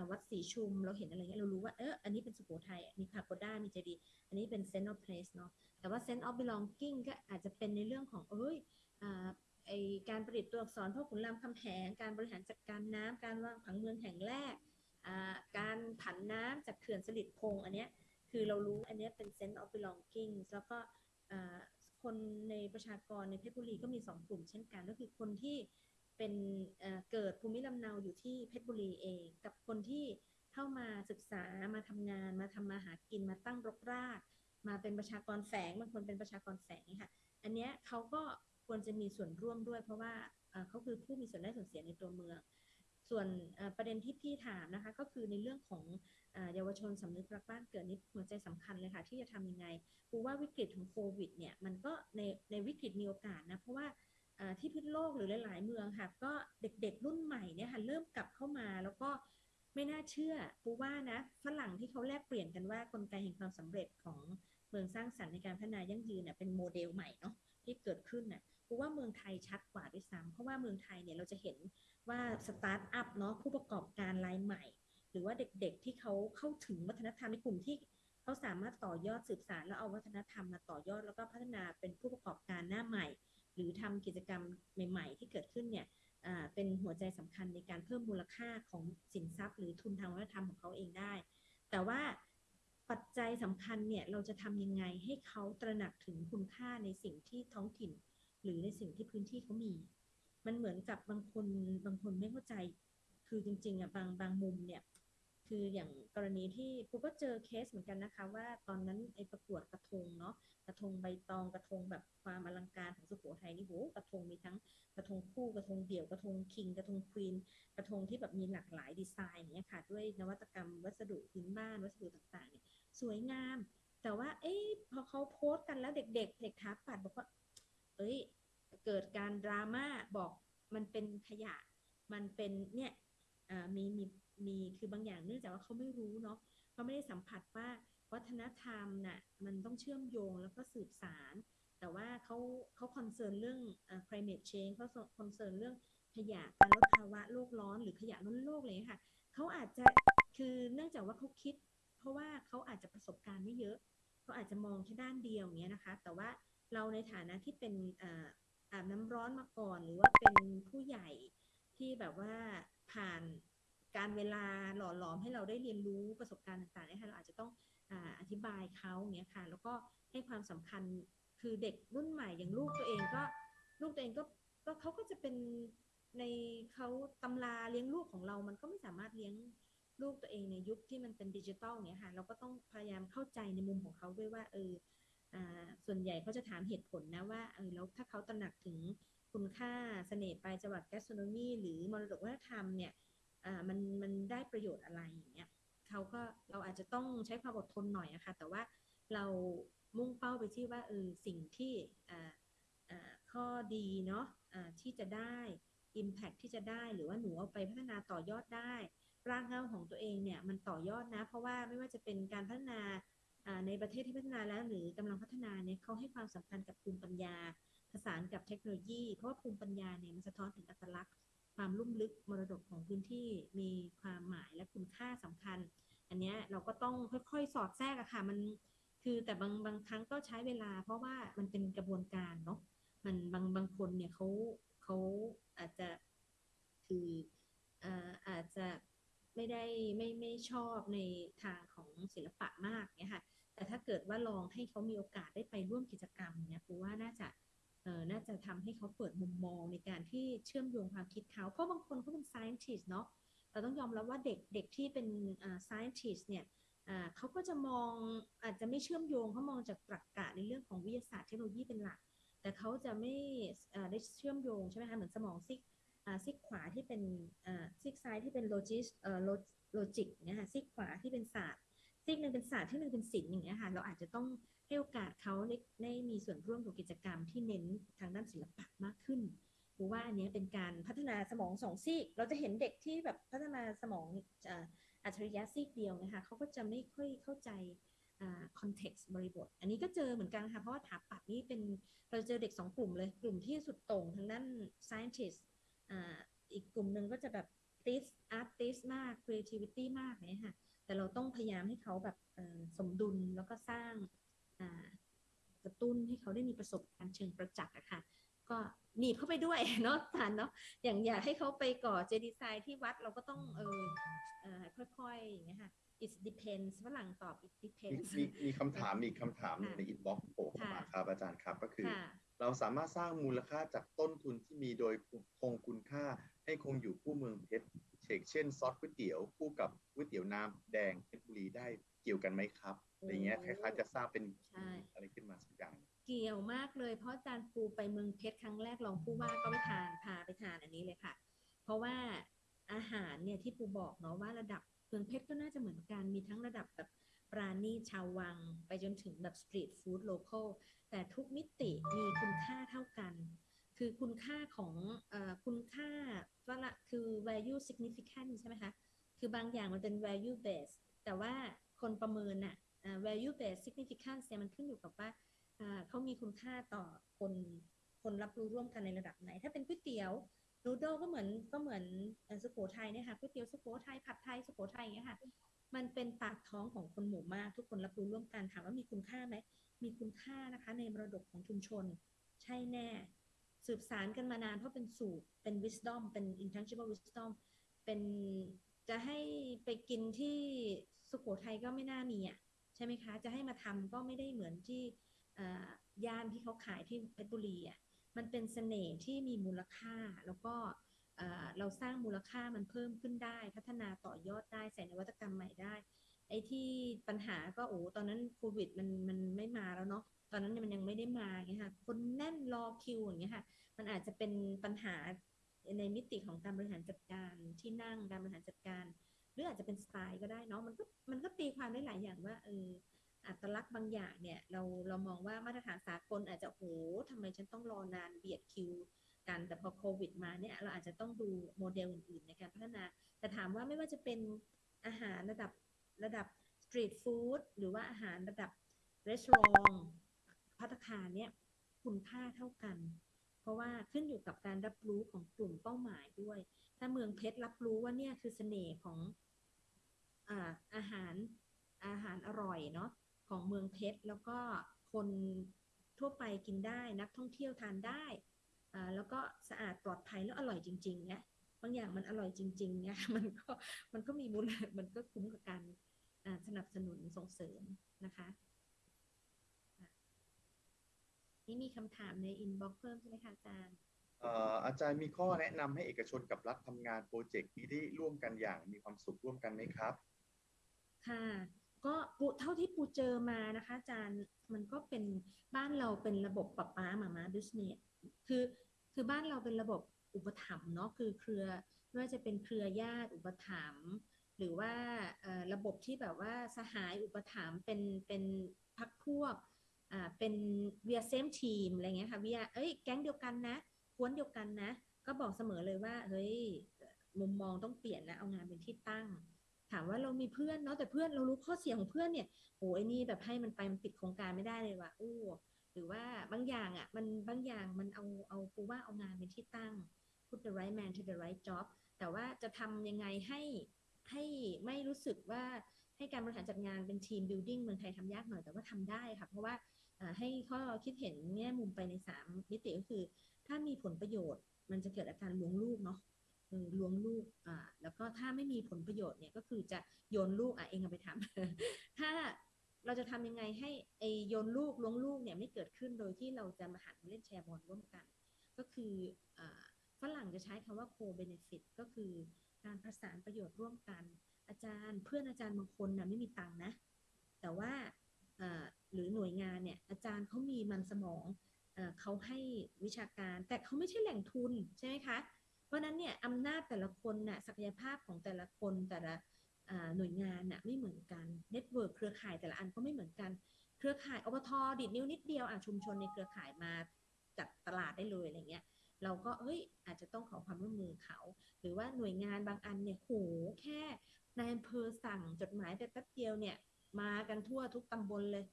[SPEAKER 2] วัดศรีชุมเราเห็นอะไรเงี้ยเรารู้ว่าเอออันนี้เป็นสุโขทัยมีพาโกด้ามีเจดีอันนี้เป็น sense of place เนาะแต่ว่า sense of belonging ก็อาจจะเป็นในเรื่องของเอ้ยอไอการประดิษฐ์ตัวอักษรพ่อขุนรามคำแหงการบริหารจัดการน้ำการวางผังเมืองแห่งแรก การผันน้ำจากเขื่อนสลิดพงอันเนี้ยคือเรารู้อันเนี้ยเป็น sense of belonging แล้วก็ คนในประชากรในเพชรบุรีก็มีสองกลุ่มเช่นกัน ก็คือคนที่เป็นเเกิดภูมิลำเนาอยู่ที่เพชรบุรีเอง กับคนที่เข้ามาศึกษามาทำงานมาทำมาหากินมาตั้งรกราก มาเป็นประชากรแฝงบางคนเป็นประชากรแฝงค่ะ อันเนี้ยเขาก็ควรจะมีส่วนร่วมด้วย เพราะว่าเอ่อเขาคือผู้มีส่วนได้ส่วนเสียในตัวเมือง ส่วนประเด็นที่พี่ถามนะคะก็คือในเรื่องของเยาวชนสำนึกรักบ้านเกิดนี่หัวใจสำคัญเลยค่ะ ที่จะทำยังไงกูว่าวิกฤตของโควิดเนี่ยมันก็ในในวิกฤตมีโอกาสนะ เพราะว่าที่พิษโลกหรือหลาย ๆ เมืองค่ะ ก็เด็กๆ รุ่นใหม่เนี่ยค่ะเริ่มกลับเข้ามาแล้วก็ไม่น่าเชื่อปูว่านะฝรั่งที่เขาแลกเปลี่ยนกันว่ากลไกแห่งความสำเร็จของเมืองสร้างสรรค์ในการพัฒนายั่งยืนเน่ยเป็นโมเดลใหม่เนาะที่เกิดขึ้นน่ะ ปูว่าเมืองไทยชัดกว่าด้วยซ้ำเพราะว่าเมืองไทยเนี่ยเราจะเห็นว่าสตาร์ทอัพเนาะผู้ประกอบการรายใหม่ หรือว่าเด็กๆที่เขาเข้าถึงวัฒนธรรมในกลุ่มที่เขาสามารถต่อยอดสืบสานแล้วเอาวัฒนธรรมมาต่อยอดแล้วก็พัฒนาเป็นผู้ประกอบการหน้าใหม่ หรือทำกิจกรรมใหม่ ๆ ที่เกิดขึ้นเนี่ยเป็นหัวใจสำคัญในการเพิ่มมูลค่าของสินทรัพย์ หรือทุนทางวัฒนธรรมของเขาเองได้ แต่ว่าปัจจัยสำคัญเนี่ยเราจะทำยังไงให้เขาตระหนักถึงคุณค่าในสิ่งที่ท้องถิ่น หรือในสิ่งที่พื้นที่เขามี มันเหมือนกับบางคนบางคนไม่เข้าใจ คือจริงๆอะบางบางมุมเนี่ยคืออย่างกรณีที่ปูก็เจอเคสเหมือนกันนะคะ ว่าตอนนั้นไอ้ประกวดกระทงเนาะกระทงใบตองกระทงแบบความอลังการของสุโขทัยนี่โหกระทงมีทั้งกระทงคู่กระทงเดี่ยวกระทงคิง กระทงควีนกระทงที่แบบมีหลากหลายดีไซน์อย่างเงี้ยค่ะ ด้วยนวัตกรรมวัสดุพื้นบ้านวัสดุต่างๆเนี่ยสวยงาม แต่ว่าเอ๊ะพอเขาโพสต์กันแล้วเด็ก ๆ เด็กถาปัดบอกว่า เอ้ย เกิดการดราม่าบอกมันเป็นขยะ มันเป็นเนี่ยมีมีมีคือบางอย่างเนื่องจากว่าเขาไม่รู้เนาะเขาไม่ได้สัมผัสว่าวัฒนธรรมน่ะมันต้องเชื่อมโยงแล้วก็สืบสาน แต่ว่าเขาเขา concern เรื่อง climate change เขา concern เรื่องขยะการลดภาวะโลกร้อนหรือขยะล้นโลกเลยค่ะเขาอาจจะคือเนื่องจากว่าเขาคิด เพราะว่าเขาอาจจะประสบการณ์ไม่เยอะเขาอาจจะมองแค่ด้านเดียวอย่างเงี้ยนะคะ แต่ว่า เราในฐานะที่เป็นอาบน้ำร้อนมาก่อน หรือว่าเป็นผู้ใหญ่ที่แบบว่าผ่านการเวลาหล่อหลอมให้เราได้เรียนรู้ประสบการณ์ต่างๆนี่ยค่ะเราอาจจะต้องออธิบายเขาอย่างเงี้ยค่ะ แล้วก็ให้ความสำคัญคือเด็กรุ่นใหม่อย่างลูกตัวเองก็ลูกตัวเองก็ก็เขาก็จะเป็นในเขาตำราเลี้ยงลูกของเรา มันก็ไม่สามารถเลี้ยงลูกตัวเองในยุคที่มันเป็นดิจิตอลเนี้ยค่ะ เราก็ต้องพยายามเข้าใจในมุมของเขาด้วยว่าเออ ส่วนใหญ่เขาจะถามเหตุผลนะว่าเออแล้วถ้าเขาตระหนักถึงคุณค่าเสน่ห์ปลายจังหวัดแกสโทรโนมีหรือมรดกวัฒนธรรมเนี่ยมันมันได้ประโยชน์อะไรอย่างเงี้ยเขาก็เราอาจจะต้องใช้ความอดทนหน่อยอะคะแต่ว่าเรามุ่งเป้าไปที่ว่าเออสิ่งที่ข้อดีเนาะอ่าที่จะได้ Impact ที่จะได้หรือว่าหนูเอาไปพัฒนาต่อยอดได้ ร่ากเงาของตัวเองเนี่ยมันต่อยอดนะ เพราะว่าไม่ว่าจะเป็นการพัฒนา ในประเทศที่พัฒนาแล้วหรือกำลังพัฒนาเนี่ยเขาให้ความสำคัญกับภูมิปัญญาผสานกับเทคโนโลยี เพราะว่าภูมิปัญญาเนี่ยมันสะท้อนถึงอัตลักษณ์ ความลุ่มลึกมรดกของพื้นที่มีความหมายและคุณค่าสำคัญ อันเนี้ยเราก็ต้องค่อยๆ สอดแทรกอะค่ะมันคือแต่บางบางครั้งก็ใช้เวลา เพราะว่ามันเป็นกระบวนการเนาะมันบางบางคนเนี่ยเขาเขาอาจจะคืออาอาจจะไม่ได้ไม่ไม่ชอบในทางของศิลปะมากเนี่ย องให้เขามีโอกาสได้ไปร่วมกิจกรรมเนี่ยปูว่าน่าจะเออน่าจะทำให้เขาเปิดมุมมองในการที่เชื่อมโยงความคิดเขา เพราะบางคนเขาเป็น scientist เนาะเราต้องยอมรับว่าเด็กเด็กที่เป็นอ่า scientist เนี่ยอ่าเขาก็จะมองอาจจะไม่เชื่อมโยงเขามองจากตรรกะในเรื่องของวิทยาศาสตร์เทคโนโลยีเป็นหลัก แต่เขาจะไม่อ่าได้เชื่อมโยงใช่ไหมคะเหมือนสมองซีกอ่าซีกขวาที่เป็นอ่าซีกซ้ายที่เป็น logis เอ่อ logic เนี่ยค่ะซีกขวาที่เป็นศาสตร์ ซีกหนึ่งเป็นศาสตร์ที่หนึ่งเป็นศิลป์อย่างเงี้ยค่ะ เราอาจจะต้องให้โอกาสเขาได้ได้มีส่วนร่วมกับกิจกรรมที่เน้นทางด้านศิลปะมากขึ้นหรือว่าอันนี้เป็นการพัฒนาสมองสองซีก เราจะเห็นเด็กที่แบบพัฒนาสมองอัจฉริยะซีกเดียวนะคะเขาก็จะไม่ค่อยเข้าใจ context บริบท อันนี้ก็เจอเหมือนกันค่ะ เพราะว่าถาปัดนี่เป็นเราเจอเด็กสองกลุ่มเลย กลุ่มที่สุดโต่งทางด้าน scientist อ่าอีกกลุ่มหนึ่งก็จะแบบ artist artist มาก creativity มากเนี่ยค่ะ แต่เราต้องพยายามให้เขาแบบเอ่อสมดุลแล้วก็สร้างอ่ากระตุ้นให้เขาได้มีประสบการณ์เชิงประจักษ์อะค่ะ ก็หนีบเข้าไปด้วยเนาะท่านเนาะอย่างอยากให้เขาไปก่อเจดีย์ทรายที่วัดเราก็ต้องเออเออค่อยๆอย่างเงี้ยค่ะ it depends ฝรั่งตอบ it
[SPEAKER 8] มี
[SPEAKER 2] depends
[SPEAKER 8] มีมีคำถามอีกคำถามหนึ่ง
[SPEAKER 2] ค่ะ
[SPEAKER 8] ใน inbox โผล่เข้ามา
[SPEAKER 2] ค่ะ
[SPEAKER 8] ครับอาจารย์ครับก็คือ
[SPEAKER 2] ค่ะ
[SPEAKER 8] เราสามารถสร้างมูลค่าจากต้นทุนที่มีโดยคงคุณค่า ให้คงอยู่คู่เมืองเพชรเฉกเช่นซอสก๋วยเตี๋ยวคู่กับก๋วยเตี๋ยวน้ำแดงเพชรบุรีได้เกี่ยวกันไหมครับอะไรเงี้ยคล้ายๆจะสร้างเป็น
[SPEAKER 2] ใช่
[SPEAKER 8] อะไรขึ้นมาสักอย่าง
[SPEAKER 2] เกี่ยวมากเลยเพราะอาจารย์ปูไปเมืองเพชรครั้งแรกรองผู้ว่าก็ไปทานพาไปทานอันนี้เลยค่ะ เพราะว่าอาหารเนี่ยที่ปูบอกเนาะว่าระดับเมืองเพชรก็น่าจะเหมือนกันมีทั้งระดับแบบปราณีตชาววัง ไปจนถึงแบบสตรีทฟู้ดโลคอล แต่ทุกมิติมีคุณค่าเท่ากัน คือคุณค่าของอคุณค่าว่าละคือ value significant ใช่ไหมคะ คือบางอย่างมันเป็น value based แต่ว่าคนประเมินน่ะ value based significance เนี่ยมันขึ้นอยู่กับว่าเขามีคุณค่าต่อคนคนรับรู้ร่วมกันในระดับไหน ถ้าเป็นก๋วยเตี๋ยวนูโดก็เหมือนก็เหมือนสุโขทัยเนี่ยค่ะก๋วยเตี๋ยวสุโขทัยผัดไทยสุโขทัยอย่างเงี้ยค่ะ มันเป็นปากท้องของคนหมู่มาก ทุกคนรับรู้ร่วมกันถามว่ามีคุณค่าไหม มีคุณค่านะคะ ในมรดกของชุมชน ใช่แน่ สืบสารกันมานานเพราะเป็นสูตรเป็น wisdom เป็น intangible wisdom เป็นจะให้ไปกินที่สุโขทัยก็ไม่น่ามีอะใช่ไหมคะ จะให้มาทำก็ไม่ได้เหมือนที่ย่านที่เขาขายที่เพชรบุรีอะมันเป็นเสน่ห์ที่มีมูลค่าแล้วก็เราสร้างมูลค่ามันเพิ่มขึ้นได้ พัฒนาต่อยอดได้ใส่นวัตกรรมใหม่ได้ อ้ที่ปัญหาก็โอ้ตอนนั้นโควิดมันมันไม่มาแล้วเนาะตอนนั้นมันยังไม่ได้มาอย่างเงี้ยค่ะ คนแน่นรอคิวอย่างเงี้ยค่ะ มันอาจจะเป็นปัญหาในมิติของการบริหารจัดการที่นั่งการบริหารจัดการ หรืออาจจะเป็นสไตล์ก็ได้เนาะมันก็มันก็ตีความได้หลายอย่างว่าเอออัตลักษณ์บางอย่างเนี่ยเราเรามองว่ามาตรฐานสากลอาจจะโอ้โหทำไมฉันต้องรอนานเบียดคิวกันแต่พอโควิดมาเนี่ยเราอาจจะต้องดูโมเดลอื่นๆในการพัฒนา แต่ถามว่าไม่ว่าจะเป็นอาหารระดับ ระดับสตรีทฟู้ดหรือว่าอาหารระดับรีสอร์ทพัตตาคาเนี่ยคุณค่าเท่ากัน เพราะว่าขึ้นอยู่กับการรับรู้ของกลุ่มเป้าหมายด้วย ถ้าเมืองเพชรรับรู้ว่าเนี่ยคือเสน่ห์ของอาอาหารอาหารอร่อยเนาะของเมืองเพชรแล้วก็คนทั่วไปกินได้นักท่องเที่ยวทานได้แล้วก็สะอาดปลอดภัยแล้วอร่อยจริงๆเนี่ย บางอย่างมันอร่อยจริงๆเนี่ยมันก็มันก็มีมูลมันก็คุ้มกับการอ่าสนับสนุนส่งเสริมนะคะอะนี่มีคำถามใน inbox เพิ่มใช่ไหมคะอาจารย์
[SPEAKER 8] เอ่ออาจารย์มีข้อแนะนำให้เอกชนกับรัฐทำงาน project นี้ได้ร่วมกันอย่างมีความสุขร่วมกันไหมครับ
[SPEAKER 2] ค่ะก็ปูเท่าที่ปูเจอมานะคะอาจารย์มันก็เป็นบ้านเราเป็นระบบ papa mama business คือคือบ้านเราเป็นระบบ อุปถัมภ์เนาะคือเครือไม่ว่าจะเป็นเครือญาติอุปถัมภ์หรือว่าระบบที่แบบว่าสหายอุปถัมภ์เป็นเป็นพักพวกอ่าเป็นเวียเซมทีมอะไรเงี้ยค่ะเวียเอ้ยแก๊งเดียวกันนะกวนเดียวกันนะ ก็บอกเสมอเลยว่าเฮ้ยมุมมองต้องเปลี่ยนนะเอางานเป็นที่ตั้ง ถามว่าเรามีเพื่อนเนาะแต่เพื่อนเรารู้ข้อเสียของเพื่อนเนี่ยโอ้ยนี่แบบให้มันไปมันปิดโครงการไม่ได้เลยว่ะอู้หรือว่าบางอย่างอะมันบางอย่างมันเอาเอาปูว่าเอางานเป็นที่ตั้ง put the right man to the right job แต่ว่าจะทำยังไงให้ให้ไม่รู้สึกว่าให้การบริหารจัดงานเป็นทีม building เมืองไทยทำยากหน่อยแต่ว่าทำได้ค่ะ เพราะว่าให้ข้อคิดเห็นแง่มุมไปในสามมิติก็คือ ถ้ามีผลประโยชน์มันจะเกิดอาการล้วงลูกเนาะล้วงลูกอ่าแล้วก็ถ้าไม่มีผลประโยชน์เนี่ยก็คือจะโยนลูกอะเองเอาไปทำถ้าเราจะทำยังไงให้ไอโยนลูกล้วงลูกเนี่ยไม่เกิดขึ้นโดยที่เราจะมาหันมาเล่นแชร์บอลร่วมกัน ก็คืออ่า ฝรั่งจะใช้คำว่า co-benefit ก็คือการประสานประโยชน์ร่วมกัน อาจารย์เพื่อนอาจารย์บางคนนะไม่มีตังค์นะ แต่ว่าหรือหน่วยงานเนี่ยอาจารย์เขามีมันสมองเอ่อเขาให้วิชาการแต่เขาไม่ใช่แหล่งทุนใช่ไหมคะ เพราะนั้นเนี่ยอำนาจแต่ละคนน่ะศักยภาพของแต่ละคนแต่ละหน่วยงานน่ะไม่เหมือนกัน network เครือข่ายแต่ละอันก็ไม่เหมือนกัน เครือข่ายอบต.ดีดนิ้วนิดเดียวอะชุมชนในเครือข่ายมาจัดตลาดได้เลยอะไรเงี้ย เราก็เฮ้ยอาจจะต้องขอความร่วมมือเขา หรือว่าหน่วยงานบางอันเนี่ยโหแค่นายอำเภอสั่งจดหมายไปแป๊บเดียวเนี่ย มากันทั่วทุกตำบลเลย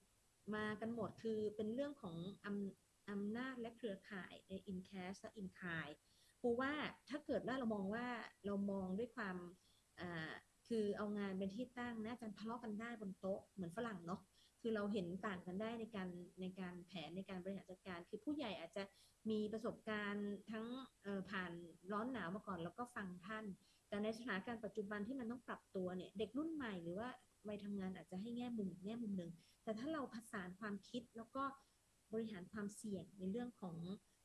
[SPEAKER 2] มากันหมดคือเป็นเรื่องของอำอำนาจและเครือข่ายใน in cash และ in kind ปูว่าถ้าเกิดว่าเรามองว่าเรามองด้วยความคือเอางานเป็นที่ตั้งนะอาจารย์ทะเลาะกันได้บนโต๊ะเหมือนฝรั่งเนาะ คือเราเห็นต่างกันได้ในการในการแผนในการบริหารจัดการ คือผู้ใหญ่อาจจะมีประสบการณ์ทั้งผ่านร้อนหนาวมาก่อน แล้วก็ฟังท่าน แต่ในสถานการณ์ปัจจุบันที่มันต้องปรับตัวเนี่ยเด็กรุ่นใหม่หรือว่าวัยทำงานอาจจะให้แง่มุมแง่มุมหนึ่งแต่ถ้าเราผสานความคิดแล้วก็บริหารความเสี่ยงในเรื่องของ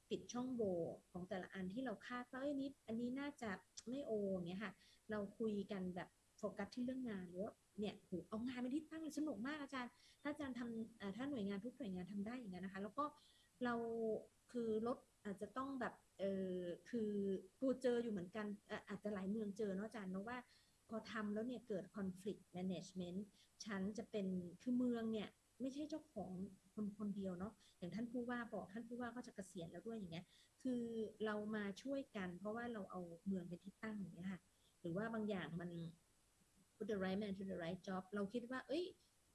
[SPEAKER 2] ปิดช่องโหว่ของแต่ละอันที่เราคาดว่าเอ้ยนี้อันนี้น่าจะไม่โอเงี้ยค่ะ เราคุยกันแบบ โฟกัสที่เรื่องงานหรือว่าเนี่ยโหเอางานเป็นที่ตั้งเลยสนุกมากอาจารย์ ถ้าอาจารย์ทำถ้าหน่วยงานทุกหน่วยงานทำได้อย่างนั้นนะคะ แล้วก็เราคือลดอาจจะต้องแบบเออคือปูเจออยู่เหมือนกันเอ่ออาจจะหลายเมืองเจอเนาะอาจารย์เนาะว่าพอทำแล้วเนี่ยเกิด conflict management ฉันจะเป็นคือเมืองเนี่ยไม่ใช่เจ้าของคนคนเดียวเนาะอย่างท่านผู้ว่าบอกท่านผู้ว่าก็จะเกษียณแล้วด้วยอย่างเงี้ย คือเรามาช่วยกัน เพราะว่าเราเอาเมืองเป็นที่ตั้งอย่างเงี้ยค่ะ หรือว่าบางอย่างมัน put the right man to the right job เราคิดว่า เอ้ย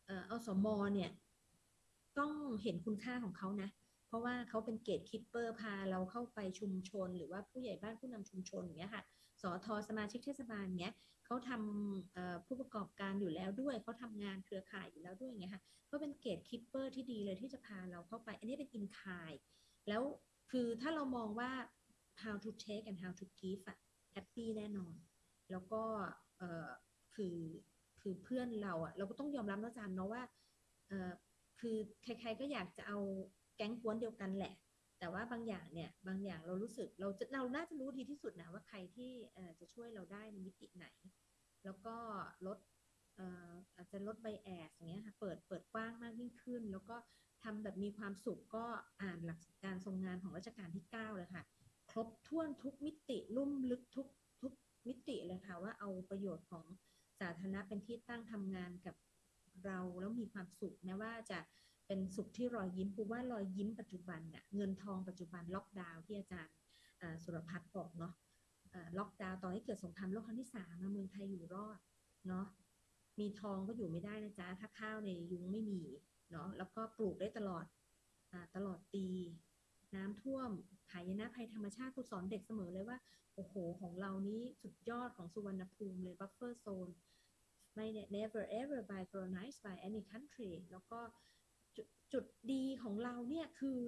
[SPEAKER 2] เอ่ออสม.เนี่ย ต้องเห็นคุณค่าของเขานะ เพราะว่าเขาเป็น gatekeeper พาเราเข้าไปชุมชน หรือว่าผู้ใหญ่บ้านผู้นำชุมชนอย่างเงี้ยค่ะสอทอสมาชิกเทศบาลเงี้ยเขาทำผู้ประกอบการอยู่แล้วด้วยเขาทำงานเครือข่ายอยู่แล้วด้วยอย่างเงี้ยค่ะก็เป็นเกตคิปเปอร์ที่ดีเลยที่จะพาเราเข้าไป อันนี้เป็นอินคายแล้วคือถ้าเรามองว่า how to take and how to give อะ happy แน่นอน แล้วก็ คือคือเพื่อนเราอะเราก็ต้องยอมรับนะอาจารย์เนาะว่าเออคือใครๆก็อยากจะเอาแก๊งกวนเดียวกันแหละ แต่ว่าบางอย่างเนี่ยบางอย่างเรารู้สึกเราจะเราน่าจะรู้ดีที่สุดนะว่าใครที่เออจะช่วยเราได้ในมิติไหน แล้วก็ลดเอออาจจะลดไบแอสอย่างเงี้ยค่ะเปิดเปิดกว้างมากยิ่งขึ้น แล้วก็ทำแบบมีความสุขก็อ่านหลักการทรงงานของรัชกาลที่ 9 เลยค่ะ ครบถ้วนทุกมิติลุ่มลึกทุกทุกมิติเลยค่ะว่าเอาประโยชน์ของ สาธารณะเป็นที่ตั้งทำงานกับเราแล้วมีความสุขแม้ว่าจะเป็นสุขที่รอยยิ้มปูว่ารอยยิ้มปัจจุบันเน่ะเงินทองปัจจุบันล็อกดาวน์ที่อาจารย์สุรพัฒน์บอกเนาะล็อกดาวน์ตอนที่เกิดสงครามโลกครั้งที่สามเมืองไทยอยู่รอดเนาะมีทองก็อยู่ไม่ได้นะจ๊ะถ้าข้าวในยุงไม่มีเนาะแล้วก็ปลูกได้ตลอดอตลอดปี น้ำท่วมหายนะภัยธรรมชาติครูสอนเด็กเสมอเลยว่า โอ้โห ของเรานี้สุดยอดของสุวรรณภูมิเลย buffer zone ไม่ never ever by colonized by any country แล้วก็จุดจุดดีของเราเนี่ยคือ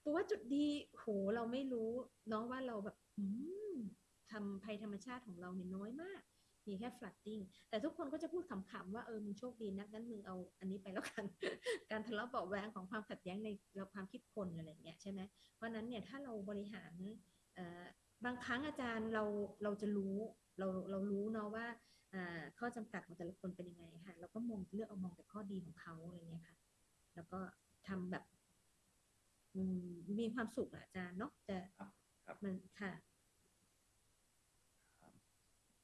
[SPEAKER 2] เพราะว่าจุดดีโหเราไม่รู้เน้องว่าเราแบบทำภัยธรรมชาติของเราเนี่ยน้อยมาก มีแค่ flooding แต่ทุกคนก็จะพูดขำๆว่าเออมึงโชคดีนักงั้นมึงเอาอันนี้ไปแล้วกัน การทะเลาะเบาะแวงของความขัดแย้งในเราความคิดคนอะไรอย่างเงี้ยใช่ไหมเพราะฉะนั้นเนี่ยถ้าเราบริหารเอ่อบางครั้งอาจารย์เราเราจะรู้เราเรารู้เนาะว่าอ่าข้อจำกัดของแต่ละคนเป็นยังไงค่ะเราก็มองเลือกเอามองแต่ข้อดีของเขาอะไรเงี้ยค่ะ แล้วก็ทำแบบอืมมีความสุขอะอาจารย์เนาะแต่
[SPEAKER 8] ครับครับ
[SPEAKER 2] มันค่ะ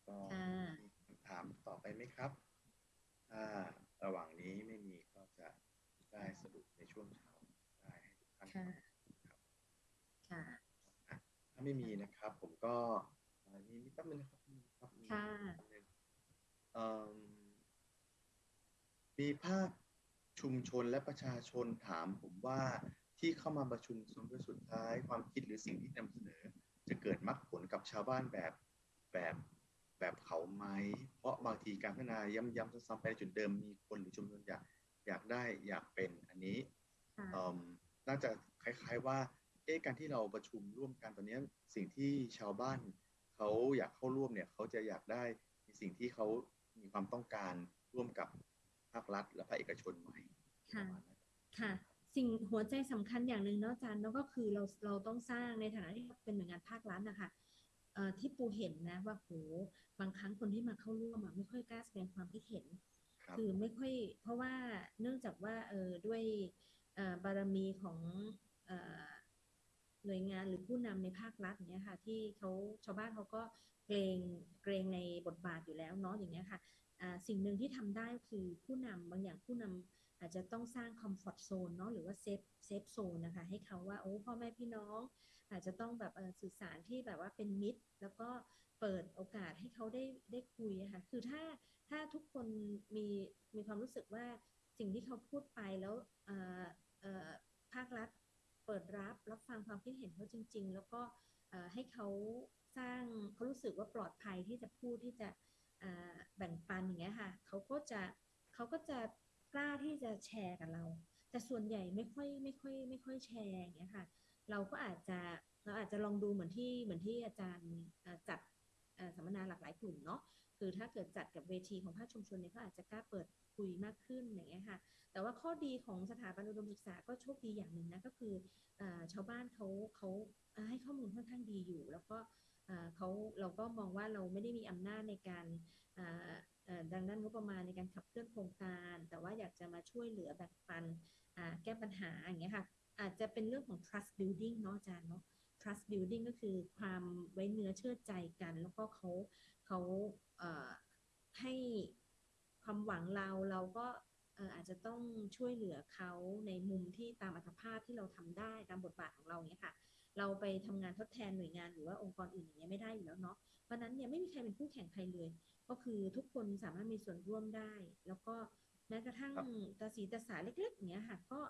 [SPEAKER 8] ก็
[SPEAKER 2] ค่ะ
[SPEAKER 8] มีคำถามต่อไปไหมครับถ้าระหว่างนี้ไม่มีก็จะได้สรุปในช่วงเช้าได้ให้ทุกท่าน
[SPEAKER 2] ค่ะ
[SPEAKER 8] ครับ
[SPEAKER 2] ค่ะ
[SPEAKER 8] ถ้าไม่มีนะครับ ผมก็เอ่อมีมีแป๊บนึงนะครับมีครับมี
[SPEAKER 2] ค่ะ
[SPEAKER 8] แป๊บนึงเอิ่มมีภาคชุมชนและประชาชนถามผมว่าที่เข้ามาประชุมส่วนสุดท้ายความคิดหรือสิ่งที่นำเสนอ จะเกิดมรรคผลกับชาวบ้านแบบแบบ แบบเขาไหม เพราะบางทีการพัฒนาย้ำๆซ้ำๆไปในจุดเดิมมีคนหรือชุมชนอยากอยากได้อยากเป็นอันนี้
[SPEAKER 2] ค่ะ
[SPEAKER 8] เอิ่มน่าจะคล้ายๆว่าเอ๊ะการที่เราประชุมร่วมกันตอนเนี้ยสิ่งที่ชาวบ้านเขาอยากเข้าร่วมเนี่ยเขาจะอยากได้ในสิ่งที่เขามีความต้องการร่วมกับภาครัฐและภาคเอกชนไหม
[SPEAKER 2] ค่ะ
[SPEAKER 8] ประมาณนั้น
[SPEAKER 2] ค่ะ สิ่งหัวใจสำคัญอย่างหนึ่งเนาะอาจารย์เนาะก็คือเราเราต้องสร้างในฐานะที่เราเป็นหน่วยงานภาครัฐนะคะเอ่อ ที่ปูเห็นนะว่าโหบางครั้งคนที่มาเข้าร่วมอะไม่ค่อยกล้าแสดงความคิดเห็น
[SPEAKER 8] ครับ
[SPEAKER 2] คือไม่ค่อยเพราะว่าเนื่องจากว่าเออด้วยเอ่อบารมีของเอ่อหน่วยงานหรือผู้นำในภาครัฐอย่างเงี้ยค่ะ ที่เขาชาวบ้านเขาก็เกรงเกรงในบทบาทอยู่แล้วเนาะอย่างเงี้ยค่ะอ่าสิ่งหนึ่งที่ทำได้ก็คือผู้นำบางอย่างผู้นำอาจจะต้องสร้างคอมฟอร์ z โซนเนาะหรือว่า safe safe zone นะคะ ให้เขาว่าโอ้พ่อแม่พี่น้อง อาจจะต้องแบบสื่อสารที่แบบว่าเป็นมิตร แล้วก็เปิดโอกาสให้เขาได้ได้คุยค่ะคือถ้าถ้าทุกคนมีมีความรู้สึกว่าสิ่งที่เขาพูดไปแล้วภาครัฐเปิดรับรับฟังความคิดเห็นเขาจริง ๆ แล้วก็ให้เขาสร้างเขารู้สึกว่าปลอดภัยที่จะพูดที่จะแบ่งปันอย่างเงี้ยค่ะเขาก็จะเขาก็จะกล้าที่จะแชร์กับเรา แต่ส่วนใหญ่ไม่ค่อยไม่ค่อยไม่ค่อยแชร์อย่างเงี้ยค่ะ เราก็อาจจะเราอาจจะลองดูเหมือนที่เหมือนที่อาจารย์จัดสัมมนาหลากหลายกลุ่มเนาะคือถ้าเกิดจัดกับเวทีของภาคชุมชนเนี่ยเขาอาจจะกล้าเปิดคุยมากขึ้นอย่างเงี้ยค่ะแต่ว่าข้อดีของสถาบันอุดมศึกษาก็โชคดีอย่างหนึ่งนะก็คืออชาวบ้านเขาเขาให้ข้อมูลค่อนข้างดีอยู่ แล้วก็เขาเราก็มองว่าเราไม่ได้มีอำนาจในการดังนั้นงบประมาณในการขับเคลื่อนโครงการ แต่ว่าอยากจะมาช่วยเหลือแบ่งปันแก้ปัญหาอย่างเงี้ยค่ะ อาจจะเป็นเรื่องของ trust building เนาะอาจารย์เนาะ trust building ก็คือความไว้เนื้อเชื่อใจกัน แล้วก็เขาเขาเอ่อให้ความหวังเราเราก็เอ่ออาจจะต้องช่วยเหลือเขาในมุมที่ตามอัตภาพที่เราทำได้ตามบทบาทของเราเนี่ยค่ะ เราไปทำงานทดแทนหน่วยงานหรือว่าองค์กรอื่นอย่างเงี้ยไม่ได้อยู่แล้วเนาะเพราะฉะนั้นเนี่ยไม่มีใครเป็นคู่แข่งใครเลย ก็คือทุกคนสามารถมีส่วนร่วมได้ แล้วก็แม้กระทั่ง
[SPEAKER 8] ครับ
[SPEAKER 2] ตาสีตาสาเล็กๆอย่างเงี้ยค่ะก็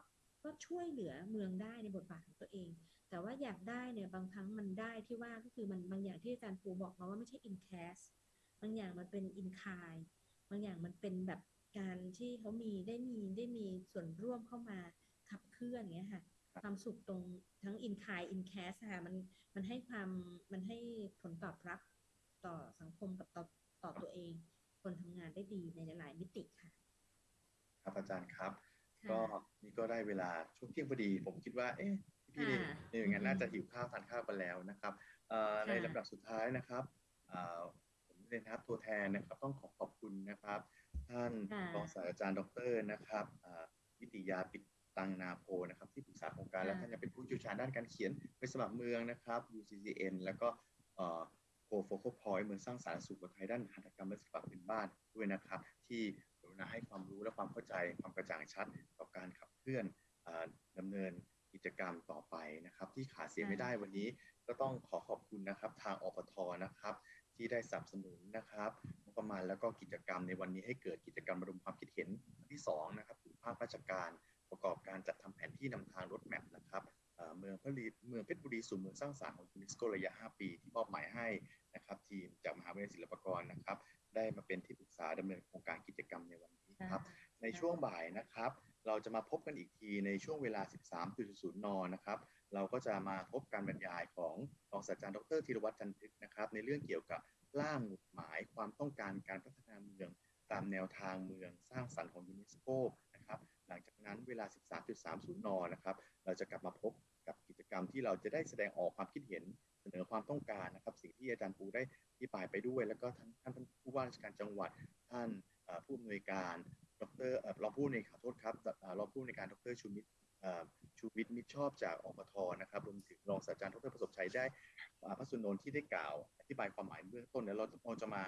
[SPEAKER 2] ก็ช่วยเหลือเมืองได้ในบทบาทของตัวเอง แต่ว่าอยากได้เนี่ยบางครั้งมันได้ที่ว่าก็คือมันบางอย่างที่อาจารย์ปูบอกมาว่าไม่ใช่ in cash บางอย่างมันเป็น in kind บางอย่างมันเป็นแบบการที่เขามีได้มีได้มีส่วนร่วมเข้ามาขับเคลื่อนอย่างเงี้ยค่ะ
[SPEAKER 8] ครับ
[SPEAKER 2] ความสุขตรงทั้ง in kind in cash ค่ะมันมันให้ความมันให้ผลตอบรับต่อสังคมกับต่อต่อตัวเอง คนทำงานได้ดีในหลายๆมิติค่ะ
[SPEAKER 8] ครับอาจารย์ครับ
[SPEAKER 2] ค่ะ
[SPEAKER 8] ก็นี่ก็ได้เวลาช่วงเที่ยงพอดี ผมคิดว่า เอ๊ะพี่
[SPEAKER 2] ค่ะ
[SPEAKER 8] ๆในหน่วยงาน
[SPEAKER 2] อืม
[SPEAKER 8] น่าจะหิวข้าวทานข้าวกันแล้วนะครับเอ่อ
[SPEAKER 2] ค่ะ
[SPEAKER 8] ในลำดับสุดท้ายนะครับเอ่อผมเรียนนะครับตัวแทนนะครับ ต้องขอขอบคุณนะครับ ท่าน
[SPEAKER 2] ค่ะ
[SPEAKER 8] รองศาสตราจารย์ดรนะครับเอ่อวิติยาปิดตังนาโพนะครับที่ปรึกษาโครงการ
[SPEAKER 2] ค่ะ
[SPEAKER 8] และท่านยังเป็นผู้เชี่ยวชาญด้านการเขียนไปสมัครเมืองนะครับ UCCN แล้วก็เอ่อโคโฟโคพอยเมืองสร้างสรรค์สู่คนไทยด้านหัตถกรรมและศิลปะพื้นบ้านด้วยนะครับ ที่กรุ ณาให้ความรู้และความเข้าใจความกระจ่างชัดต่อการขับเคลื่อนเอ่อดำเนินกิจกรรมต่อไปนะครับ ที่ขาดเสียไม่ได้วันนี้ก็ต้องขอขอบคุณนะครับ ทางอปทนะครับ ที่ได้สนับสนุนนะครับงบประมาณแล้วก็กิจกรรมในวันนี้ให้เกิดกิจกรรมระดมความคิดเห็นอันที่สองนะครับถึงภาคราชการประกอบการจัดทำแผนที่นำทางรถแมพนะครับเอ่อเมืองพระลีเมืองเพชรบุรีสู่เมืองสร้างสรรค์ของยูเนสโกระยะ 5 ปีที่มอบหมายให้นะครับ ทีมจากมหาวิทยาลัยศิลปากรนะครับ ได้มาเป็นที่ปรึกษาดำเนินโครงการกิจกรรมในวันนี้ครับ ในช่วงบ่ายนะครับ เราจะมาพบกันอีกทีในช่วงเวลา 13.00 น นะครับ เราก็จะมาพบการบรรยายของรองศาสตราจารย์ดรธีรวัตรจันทึกนะครับ ในเรื่องเกี่ยวกับร่างหมุดหมายความต้องการการพัฒนาเมือง ตามแนวทางเมืองสร้างสรรค์ของยูเนสโกนะครับ หลังจากนั้นเวลา 13.30 น นะครับ เราจะกลับมาพบกับกิจ กรรมที่เราจะได้แสดงออกความคิดเห็นเสนอความต้องการนะครับ สิ่งที่อาจารย์ปูได้อธิบายไปด้วย แล้วก็ท่านท่านผู้ว่าราชการจังหวัด ท่านผู้อำนวยการดรรองผู้ในขอโทษครับรองผู้ในการดรชูมิตรชูวิทย์มิตรชอบจากอปทนะครับรวมถึงรองศาสตราจารย์ดรประสบชัยได้พระสุนนท์ที่ได้กล่าว อธิบายความหมายเบื้องต้นแล้วเราจะมา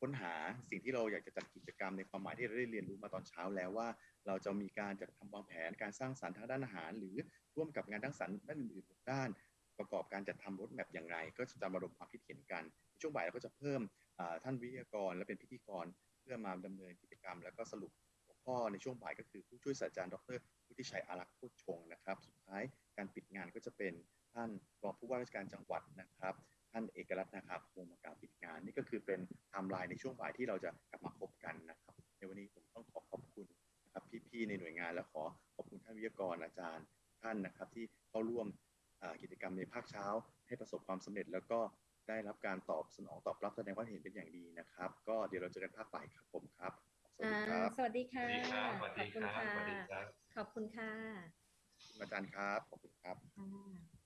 [SPEAKER 8] ค้นหาสิ่งที่เราอยากจะจัดกิจกรรมในความหมายที่เราได้เรียนรู้มาตอนเช้าแล้วว่า เราจะมีการจัดทำวางแผนการสร้างสรรค์ทางด้านอาหาร หรือร่วมกับงานทั้งสรรด้านอื่นๆด้าน ประกอบการจัดทำรถแมพอย่างไร ก็จะมาระดมความคิดเห็นกันในช่วงบ่ายเราก็จะเพิ่มท่านวิทยากรและเป็นพิธีกร เพื่อมาดำเนินกิจกรรม แล้วก็สรุปหัวข้อในช่วงบ่ายก็คือผู้ช่วยศาสตราจารย์ดรวุฒิชัยอารักษ์โคตรชงนะครับ สุดท้ายการปิดงานก็จะเป็นท่านรองผู้ว่าราชการจังหวัดนะครับ ท่านเอกรัตน์นะครับคงมากล่าวปิดงาน นี่ก็คือเป็นไทม์ไลน์ในช่วงบ่ายที่เราจะกลับมาพบกันนะครับ ในวันนี้ผมต้องขอขอบคุณนะครับพี่ๆในหน่วยงานและขอขอบคุณท่านวิทยากรอาจารย์ท่านนะครับ ที่เข้าร่วมอ่ากิจกรรมในภาคเช้า ให้ประสบความสำเร็จ แล้วก็ได้รับการตอบสนองตอบรับแสดงความเห็นเป็นอย่างดีนะครับ ก็เดี๋ยวเราเจอกันภาคบ่ายครับผมครับสวัส
[SPEAKER 2] อ่า
[SPEAKER 8] ดีครับ
[SPEAKER 2] สวัสดีค่ะ
[SPEAKER 9] สวัสดีครับ
[SPEAKER 2] ขอบคุณ
[SPEAKER 9] สวัสดี
[SPEAKER 2] ค่ะ
[SPEAKER 9] ครับ
[SPEAKER 2] ขอบคุณค่ะ
[SPEAKER 8] อาจารย์ครับขอบคุณครับ
[SPEAKER 2] ค่ะ